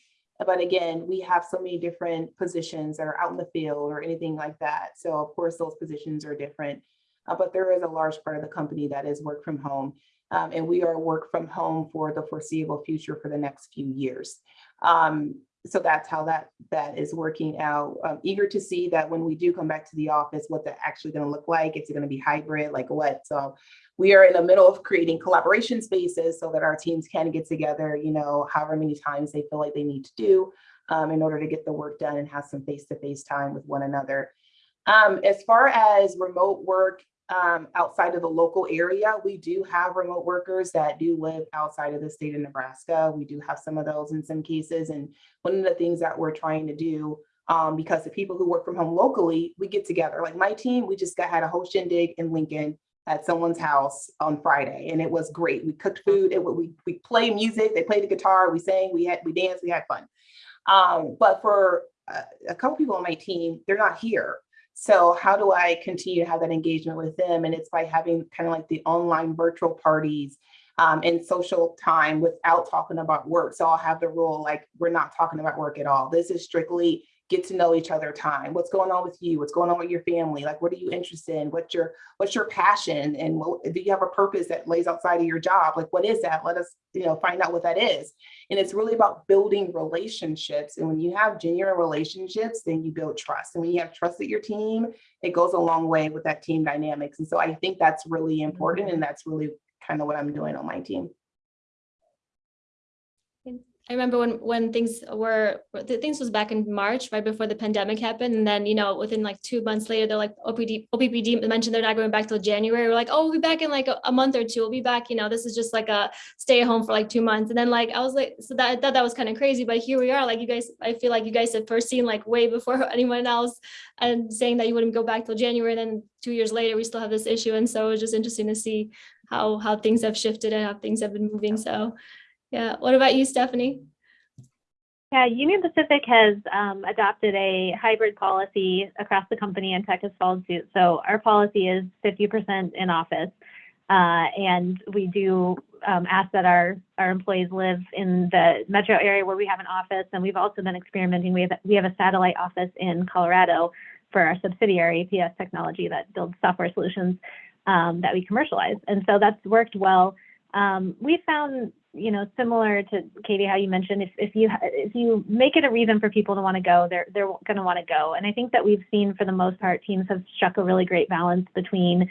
But again, we have so many different positions that are out in the field or anything like that. So of course, those positions are different. Uh, but there is a large part of the company that is work from home. Um, and we are work from home for the foreseeable future for the next few years. Um, so that's how that that is working out. I'm eager to see that when we do come back to the office, what that actually going to look like. It's going to be hybrid, like what? So we are in the middle of creating collaboration spaces so that our teams can get together, you know, however many times they feel like they need to do um, in order to get the work done and have some face-to-face time with one another. Um, as far as remote work um, outside of the local area, we do have remote workers that do live outside of the state of Nebraska. We do have some of those in some cases. And one of the things that we're trying to do um, because the people who work from home locally, we get together. Like my team, we just got had a whole shindig in Lincoln at someone's house on Friday, and it was great. We cooked food, it, we we played music, they played the guitar, we sang, we had we danced, we had fun. Um, but for a, a couple people on my team, they're not here. So how do I continue to have that engagement with them? And it's by having kind of like the online virtual parties um, and social time without talking about work. So I'll have the rule like we're not talking about work at all. This is strictly get to know each other time. What's going on with you? What's going on with your family? Like, what are you interested in? What's your what's your passion? And what, do you have a purpose that lays outside of your job? Like, what is that? Let us, you know, find out what that is. And it's really about building relationships. And when you have genuine relationships, then you build trust. And when you have trust at your team, it goes a long way with that team dynamics. And so I think that's really important. And mm-hmm. that's really kind of what I'm doing on my team. I remember when when things were things was back in March, right before the pandemic happened, and then you know within like two months later, they're like OPD OPPD mentioned they're not going back till January. We're like, oh, we'll be back in like a, a month or two. We'll be back. You know, this is just like a stay at home for like two months, and then like I was like, so that I thought that was kind of crazy, but here we are. Like you guys, I feel like you guys had first seen like way before anyone else, and saying that you wouldn't go back till January, and then two years later we still have this issue, and so it was just interesting to see how how things have shifted and how things have been moving. So. Yeah. What about you, Stephanie? Yeah, Union Pacific has um, adopted a hybrid policy across the company and tech has followed suit. So our policy is 50% in office. Uh, and we do um, ask that our, our employees live in the metro area where we have an office. And we've also been experimenting. We have, we have a satellite office in Colorado for our subsidiary, PS Technology, that builds software solutions um, that we commercialize. And so that's worked well. Um, we found you know, similar to Katie, how you mentioned, if, if you if you make it a reason for people to want to go, they're they're going to want to go. And I think that we've seen, for the most part, teams have struck a really great balance between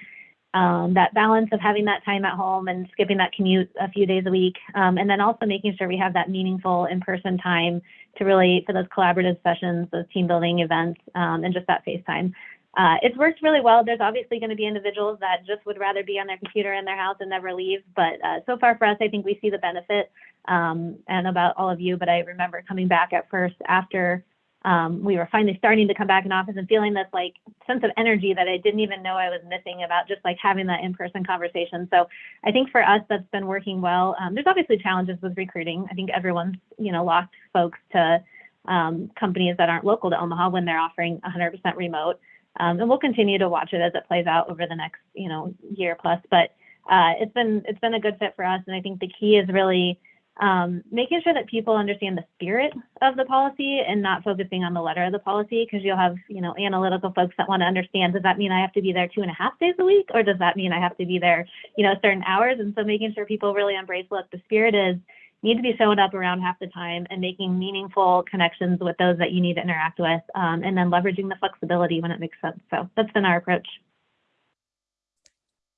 um, that balance of having that time at home and skipping that commute a few days a week, um, and then also making sure we have that meaningful in-person time to really for those collaborative sessions, those team building events, um, and just that face time. Uh, it's worked really well. There's obviously going to be individuals that just would rather be on their computer in their house and never leave. But uh, so far for us, I think we see the benefit. Um, and about all of you, but I remember coming back at first after um, we were finally starting to come back in office and feeling this like sense of energy that I didn't even know I was missing about just like having that in-person conversation. So I think for us, that's been working well. Um, there's obviously challenges with recruiting. I think everyone's, you know, lost folks to um, companies that aren't local to Omaha when they're offering 100% remote. Um, and we'll continue to watch it as it plays out over the next, you know, year plus. But uh, it's been it's been a good fit for us, and I think the key is really um, making sure that people understand the spirit of the policy and not focusing on the letter of the policy because you'll have you know analytical folks that want to understand does that mean i have to be there two and a half days a week or does that mean i have to be there you know certain hours and so making sure people really embrace what the spirit is need to be showing up around half the time and making meaningful connections with those that you need to interact with um, and then leveraging the flexibility when it makes sense. So that's been our approach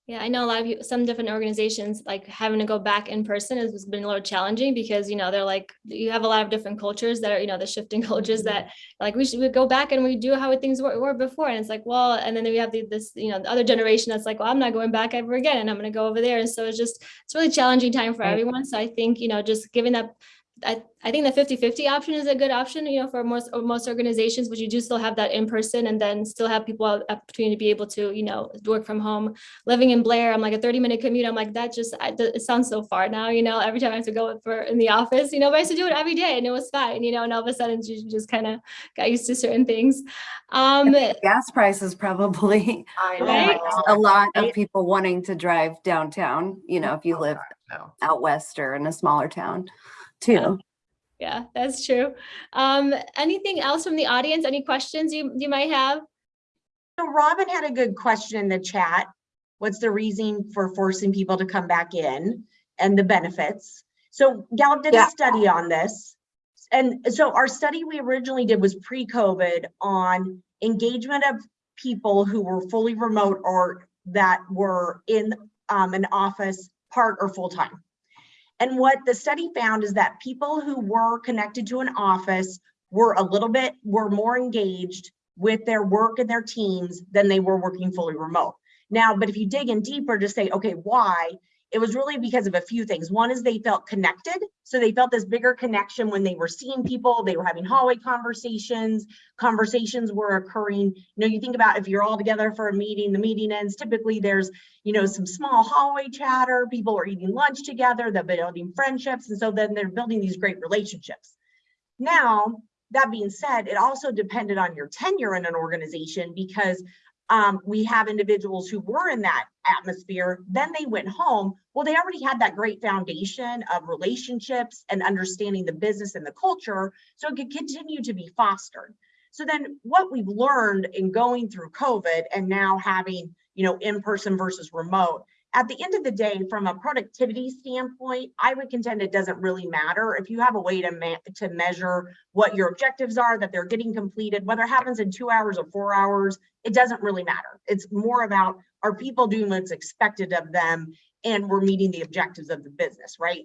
Yeah, I know a lot of you, some different organizations, like having to go back in person has been a little challenging because, you know, they're like, you have a lot of different cultures that are, you know, the shifting cultures that mm-hmm. like we should we go back and we do how things were, were before. And it's like, well, and then we have the, this, you know, the other generation that's like, well, I'm not going back ever again and I'm going to go over there. And so it's just, it's really challenging time for everyone. So I think, you know, just giving that I, I think the 50 50 option is a good option, you know, for most or most organizations, but you do still have that in person and then still have people have opportunity to be able to, you know, work from home. Living in Blair, I'm like a 30 minute commute. I'm like, that just, I, it sounds so far now, you know, every time I have to go for in the office, you know, but I used to do it every day and it was fine, you know, and all of a sudden you just kind of got used to certain things. Um, gas prices probably Right? a lot of people wanting to drive downtown, you know, if you live No. out west or in a smaller town Yeah. Too. yeah, that's true. Um, anything else from the audience? Any questions you, you might have? So Robin had a good question in the chat. What's the reason for forcing people to come back in and the benefits? So Gallup did a study on this. And so our study we originally did was pre-COVID on engagement of people who were fully remote or that were in um, an office part or full-time. And what the study found is that people who were connected to an office were a little bit, were more engaged with their work and their teams than they were working fully remote. Now, but if you dig in deeper to say, okay, why? It was really because of a few things. One is they felt connected. So they felt this bigger connection when they were seeing people, they were having hallway conversations, conversations were occurring. You know, you think about if you're all together for a meeting, the meeting ends, typically there's, you know, some small hallway chatter, people are eating lunch together, they're building friendships. And so then they're building these great relationships. Now, that being said, it also depended on your tenure in an organization because um, we have individuals who were in that atmosphere, then they went home. Well, they already had that great foundation of relationships and understanding the business and the culture, so it could continue to be fostered. So then what we've learned in going through COVID and now having, you know, in-person versus remote, at the end of the day, from a productivity standpoint, I would contend it doesn't really matter. If you have a way to, to measure what your objectives are, that they're getting completed, whether it happens in two hours or four hours, it doesn't really matter. It's more about, are people doing what's expected of them and we're meeting the objectives of the business, right?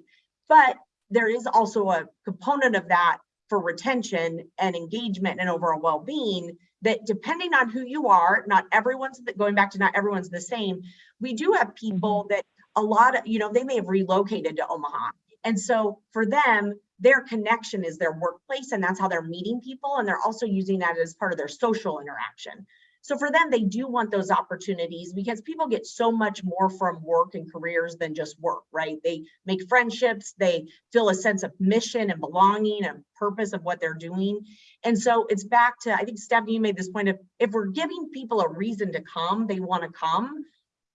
But there is also a component of that for retention and engagement and overall well-being that depending on who you are, not everyone's, going back to not everyone's the same, we do have people mm-hmm. that a lot of, you know, they may have relocated to Omaha. And so for them, their connection is their workplace and that's how they're meeting people. And they're also using that as part of their social interaction. So for them, they do want those opportunities because people get so much more from work and careers than just work, right? They make friendships, they feel a sense of mission and belonging and purpose of what they're doing. And so it's back to, I think Stephanie, you made this point of, if we're giving people a reason to come, they want to come.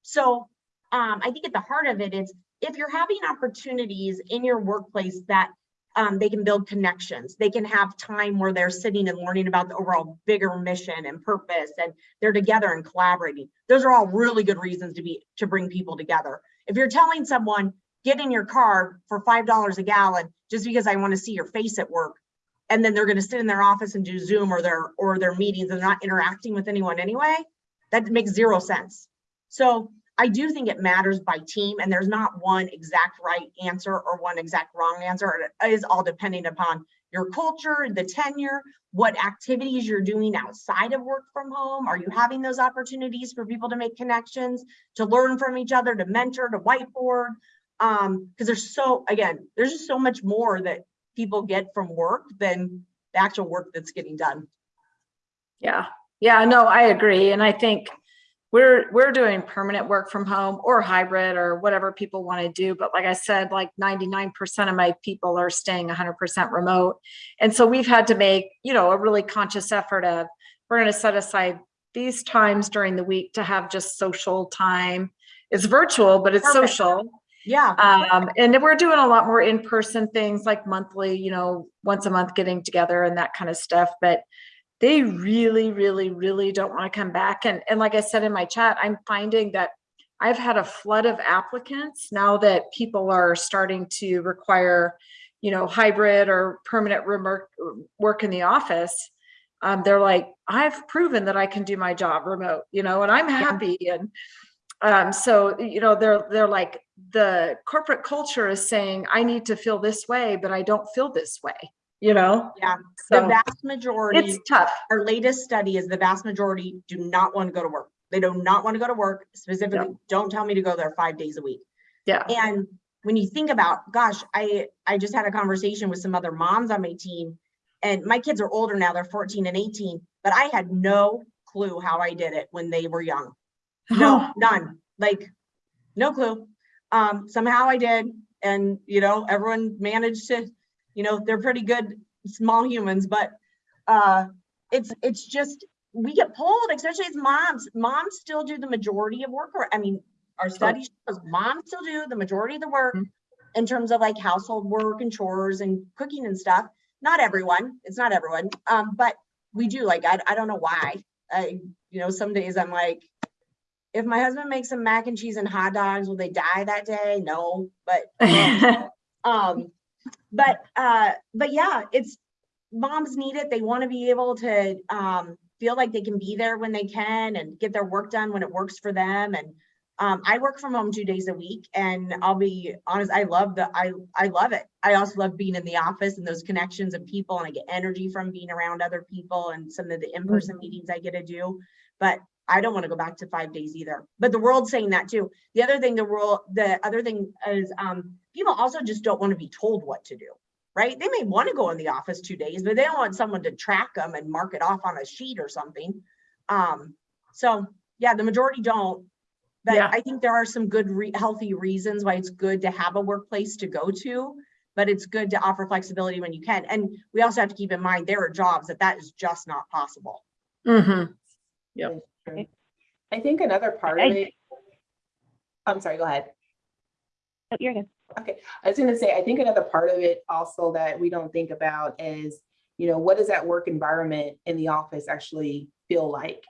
So um, I think at the heart of it, is if you're having opportunities in your workplace that um, they can build connections, they can have time where they're sitting and learning about the overall bigger mission and purpose, and they're together and collaborating. Those are all really good reasons to be to bring people together. If you're telling someone, get in your car for five dollars a gallon just because I want to see your face at work, and then they're going to sit in their office and do Zoom or their or their meetings and not interacting with anyone anyway, that makes zero sense. So I do think it matters by team and there's not one exact right answer or one exact wrong answer. It is all depending upon your culture, the tenure, what activities you're doing outside of work from home. Are you having those opportunities for people to make connections, to learn from each other, to mentor, to whiteboard? Um, because there's so, again, there's just so much more that people get from work than the actual work that's getting done. Yeah, yeah, no, I agree. And I think we're, we're doing permanent work from home or hybrid or whatever people want to do. But like I said, like 99% of my people are staying 100% remote. And so we've had to make, you know, a really conscious effort of, we're going to set aside these times during the week to have just social time. It's virtual, but it's Perfect. social. Yeah. Um, and we're doing a lot more in-person things like monthly, you know, once a month getting together and that kind of stuff. But they really, really, really don't want to come back. And, and like I said in my chat, I'm finding that I've had a flood of applicants now that people are starting to require, you know, hybrid or permanent remote work in the office. Um, they're like, I've proven that I can do my job remote, you know, and I'm happy. And um, so, you know, they're, they're like, the corporate culture is saying, I need to feel this way, but I don't feel this way, you know? Yeah. The vast majority, it's tough. our latest study is the vast majority do not want to go to work. They do not want to go to work, specifically, don't tell me to go there five days a week. Yeah. And when you think about, gosh, I, I just had a conversation with some other moms on my team and my kids are older now, they're 14 and 18, but I had no clue how I did it when they were young. No, none, like, no clue. Um, somehow I did. And, you know, everyone managed to, you know, they're pretty good, small humans, but, uh, it's, it's just, we get pulled, especially as moms. Moms still do the majority of work, or, I mean, our study shows moms still do the majority of the work Mhm. in terms of like household work and chores and cooking and stuff. Not everyone, it's not everyone, um, but we do, like, I, I don't know why. I, you know, some days I'm like, if my husband makes some mac and cheese and hot dogs, will they die that day? No, but um, but uh, but yeah, it's moms need it. They want to be able to um feel like they can be there when they can and get their work done when it works for them. And um, I work from home two days a week, and I'll be honest, I love the I I love it. I also love being in the office and those connections of people, and I get energy from being around other people and some of the in-person meetings I get to do. But I don't want to go back to five days either. But the world's saying that too. The other thing, the world, the other thing is um, people also just don't want to be told what to do, right? They may want to go in the office two days, but they don't want someone to track them and mark it off on a sheet or something. Um, so yeah, the majority don't. But Yeah. I think there are some good, re- healthy reasons why it's good to have a workplace to go to. But it's good to offer flexibility when you can. And we also have to keep in mind there are jobs that that is just not possible. Mm -hmm. Yeah. I think another part of it. I'm sorry, go ahead. Oh, You're good. Okay, I was gonna say, I think another part of it also that we don't think about is, you know, what does that work environment in the office actually feel like?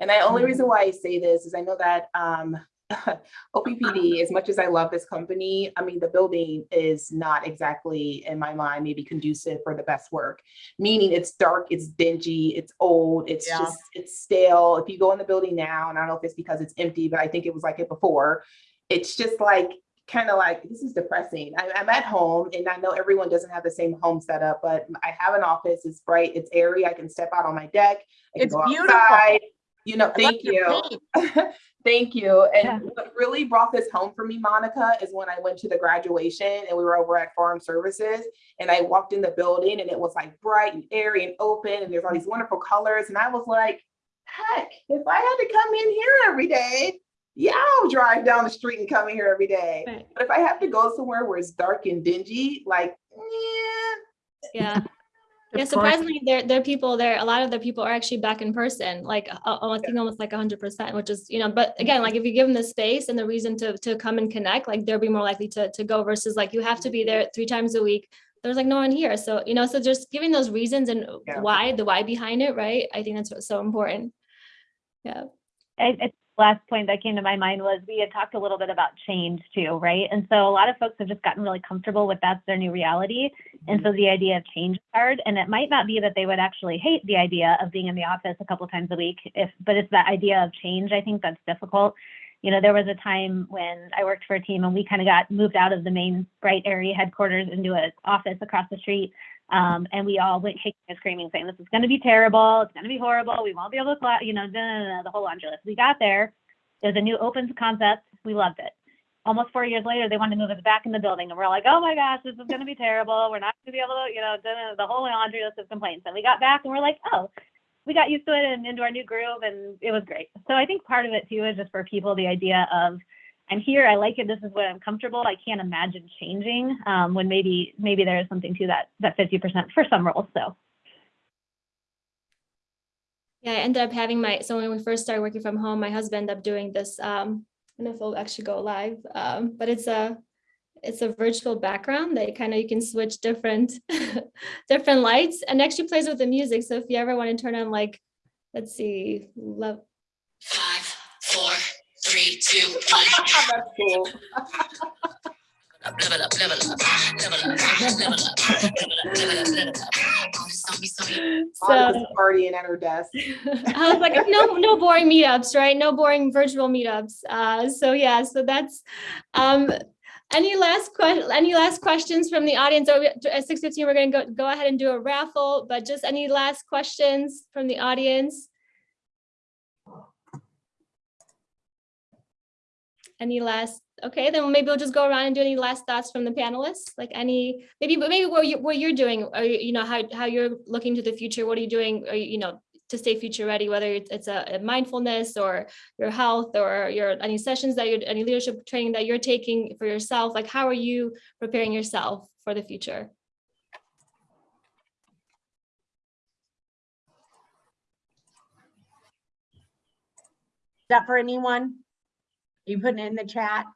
And the only reason why I say this is I know that um OPPD, as much as I love this company, I mean, the building is not exactly, in my mind, maybe conducive for the best work. Meaning it's dark, it's dingy, it's old, it's Yeah. just, it's stale. If you go in the building now, and I don't know if it's because it's empty, but I think it was like it before, it's just like kind of like this is depressing. I, I'm at home and I know everyone doesn't have the same home setup, but I have an office. It's bright, it's airy. I can step out on my deck. I It's beautiful. outside. You know, I thank you. Thank you. Yeah. And what really brought this home for me, Monica, is when I went to the graduation and we were over at Farm Services and I walked in the building and it was like bright and airy and open and there's all these wonderful colors. And I was like, heck, if I had to come in here every day, yeah, I'll drive down the street and come here every day. Right. But if I have to go somewhere where it's dark and dingy, like, yeah, Yeah. Yeah, surprisingly, there, there are people there, a lot of the people are actually back in person, like, uh, I think almost like hundred percent, which is, you know, but again, like, if you give them the space and the reason to, to come and connect, like, they'll be more likely to, to go versus like, you have to be there three times a week. There's like no one here. So, you know, so just giving those reasons and Yeah. why, the why behind it, right? I think that's what's so important. Yeah. I, I, last point that came to my mind was we had talked a little bit about change too, right? And so a lot of folks have just gotten really comfortable with that's their new reality. And so mm-hmm. the idea of change is hard. And it might not be that they would actually hate the idea of being in the office a couple times a week, if but it's that idea of change, I think that's difficult. you know, there was a time when I worked for a team and we kind of got moved out of the main Bright area headquarters into an office across the street. Um, and we all went kicking and screaming, saying, "This is going to be terrible. It's going to be horrible. We won't be able to, fly," you know, da, da, da, the whole laundry list. We got there. There's a new open concept. We loved it. Almost four years later, they wanted to move us back in the building, and we're like, "Oh my gosh, this is going to be terrible. We're not going to be able to, you know, the whole laundry list of complaints." And we got back, and we're like, "Oh." We got used to it and into our new groove, and it was great. So I think part of it too is just for people the idea of I'm here, I like it, this is what I'm comfortable. I can't imagine changing um, when maybe maybe there is something to that that 50% for some roles. So Yeah, I ended up having my, so when we first started working from home, my husband ended up doing this, um, I don't know if it'll actually go live, um, but it's a, it's a virtual background that kind of, you can switch different, different lights and actually plays with the music. So if you ever want to turn on like, let's see, love, three, two, one. That's cool. Level up, level up, level up, level up, level up, level up, level up. Zombie, zombie. So partying at her desk. I was like, no, no boring meetups, right? No boring virtual meetups. Uh, so yeah, so that's, um, any last que, any last questions from the audience? So we- At six fifteen, we're gonna go, go ahead and do a raffle, but just any last questions from the audience? Any last, okay, then maybe we'll just go around and do any last thoughts from the panelists, like any, maybe, but maybe what you, what you're doing, or you know, how, how you're looking to the future, what are you doing, or you know, to stay future ready, whether it's a a mindfulness or your health or your any sessions that you're, any leadership training that you're taking for yourself, like how are you preparing yourself for the future? Is that for anyone? You putting it in the chat?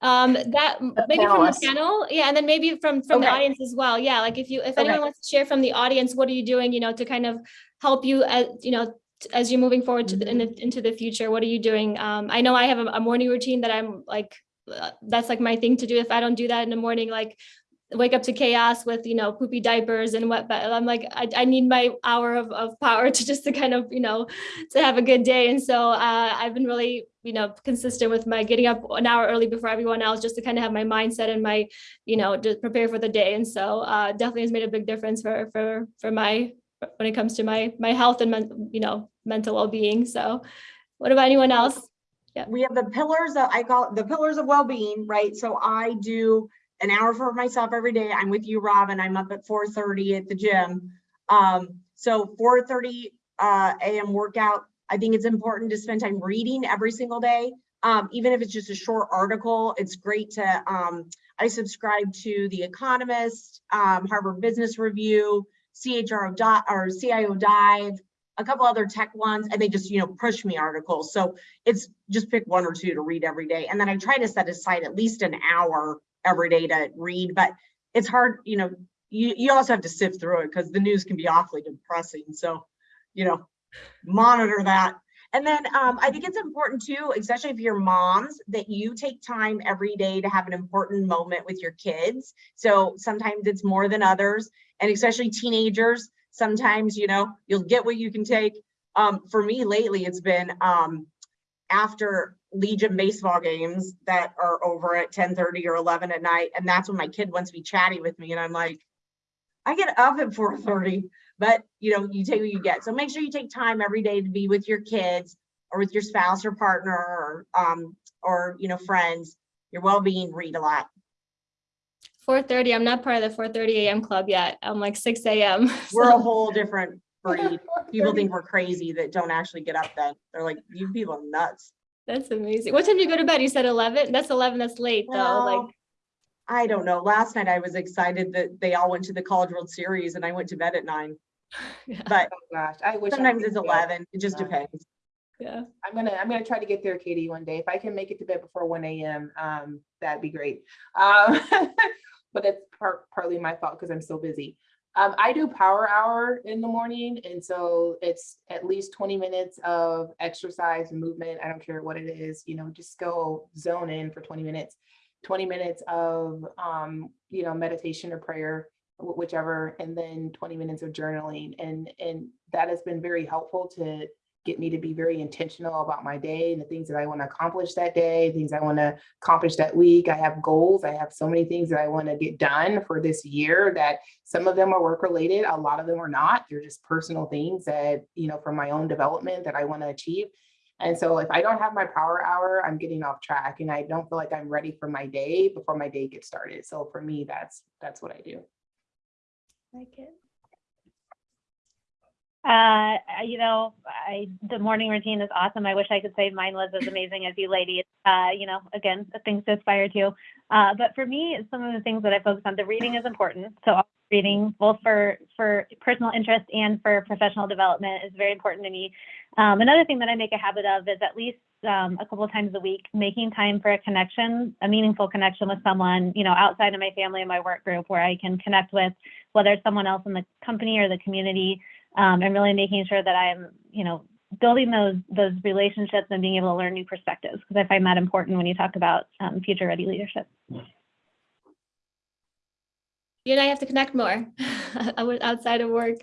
Um, that, maybe from the panel, yeah, and then maybe from, from the audience as well, yeah, like if you, if Okay. anyone wants to share from the audience, what are you doing, you know, to kind of help you as, you know, as you're moving forward to the, in the, into the future, what are you doing? Um, I know I have a, a morning routine that I'm like, uh, that's like my thing to do. If I don't do that in the morning, like wake up to chaos with, you know, poopy diapers and what, but I'm like, I, I need my hour of, of power to just to kind of, you know, to have a good day. And so uh, I've been really, you know, consistent with my getting up an hour early before everyone else, just to kind of have my mindset and my, you know, to prepare for the day. And so uh, definitely has made a big difference for, for, for my, when it comes to my, my health and, men- you know, mental well-being. So what about anyone else? Yeah. We have the pillars of, I call the pillars of well-being, right? So I do an hour for myself every day. I'm with you, Robin. I'm up at four thirty at the gym. Um, so four thirty uh AM workout. I think it's important to spend time reading every single day. Um, even if it's just a short article, it's great to, um, I subscribe to The Economist, um, Harvard Business Review, CHRO or CIO Dive, a couple other tech ones, and they just, you know, push me articles. So it's just pick one or two to read every day. And then I try to set aside at least an hour every day to read, but it's hard, you know, you, you also have to sift through it because the news can be awfully depressing. So, you know, monitor that. And then um, I think it's important too, especially if you're moms, that you take time every day to have an important moment with your kids. So sometimes it's more than others, and especially teenagers. Sometimes, you know, you'll get what you can take. Um, for me lately, it's been um, after Legion baseball games that are over at 10 30 or 11 at night. And that's when my kid wants to be chatty with me. And I'm like, I get up at 4 30, but you know, you take what you get. So make sure you take time every day to be with your kids or with your spouse or partner or, um, or, you know, friends, your well-being, read a lot. Four thirty, I'm not part of the four thirty AM club yet. I'm like six AM. We're a whole different breed. People think we're crazy that don't actually get up then. They're like, you people are nuts. That's amazing. What time do you go to bed? You said eleven? That's eleven, that's late though, Well, like. I don't know. Last night I was excited that they all went to the College World Series and I went to bed at nine, yeah, but Oh, gosh, I wish. Sometimes could it's eleven. It just Yeah. depends. Yeah, I'm gonna, I'm gonna try to get there, Katie, one day. If I can make it to bed before one AM, um, that'd be great. Um, but it's part, partly my fault because I'm so busy. Um, I do power hour in the morning, and so it's at least twenty minutes of exercise and movement. I don't care what it is, you know, just go zone in for twenty minutes. Twenty minutes of, um, you know, meditation or prayer, whichever, and then twenty minutes of journaling. And, and that has been very helpful to get me to be very intentional about my day and the things that I want to accomplish that day, things I want to accomplish that week. I have goals. I have so many things that I want to get done for this year that some of them are work related, a lot of them are not. They're just personal things that, you know, for my own development that I want to achieve. And so if I don't have my power hour, I'm getting off track and I don't feel like I'm ready for my day before my day gets started. So for me, that's that's what I do. Like it. Uh, you know, I, the morning routine is awesome. I wish I could say mine was as amazing as you ladies. Uh, you know, again, things to aspire to. Uh, but for me, some of the things that I focus on, the reading is important. So reading both for, for personal interest and for professional development is very important to me. Um, another thing that I make a habit of is at least um, a couple of times a week, making time for a connection, a meaningful connection with someone, you know, outside of my family and my work group where I can connect with whether it's someone else in the company or the community um, and really making sure that I'm, you know, building those those relationships and being able to learn new perspectives because I find that important when you talk about um, future ready leadership. You and I have to connect more outside of work.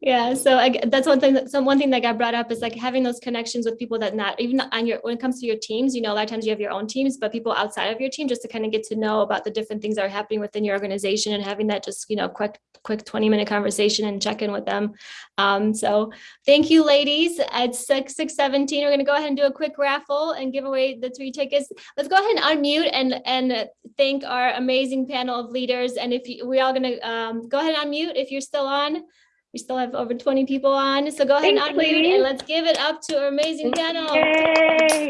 Yeah, so I, that's one thing that some one thing that got brought up is like having those connections with people that not even on your when it comes to your teams, you know, a lot of times you have your own teams, but people outside of your team just to kind of get to know about the different things that are happening within your organization and having that just, you know, quick quick 20 minute conversation and check in with them. Um, so thank you, ladies. At 6, 6 17, we're going to go ahead and do a quick raffle and give away the three tickets. Let's go ahead and unmute and, and thank our amazing panel of leaders. And if you, we're all going to um, go ahead and unmute if you're still on. We still have over 20 people on. So go ahead and unmute ladies. and let's give it up to our amazing panel. Yay!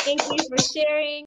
Thank you for sharing.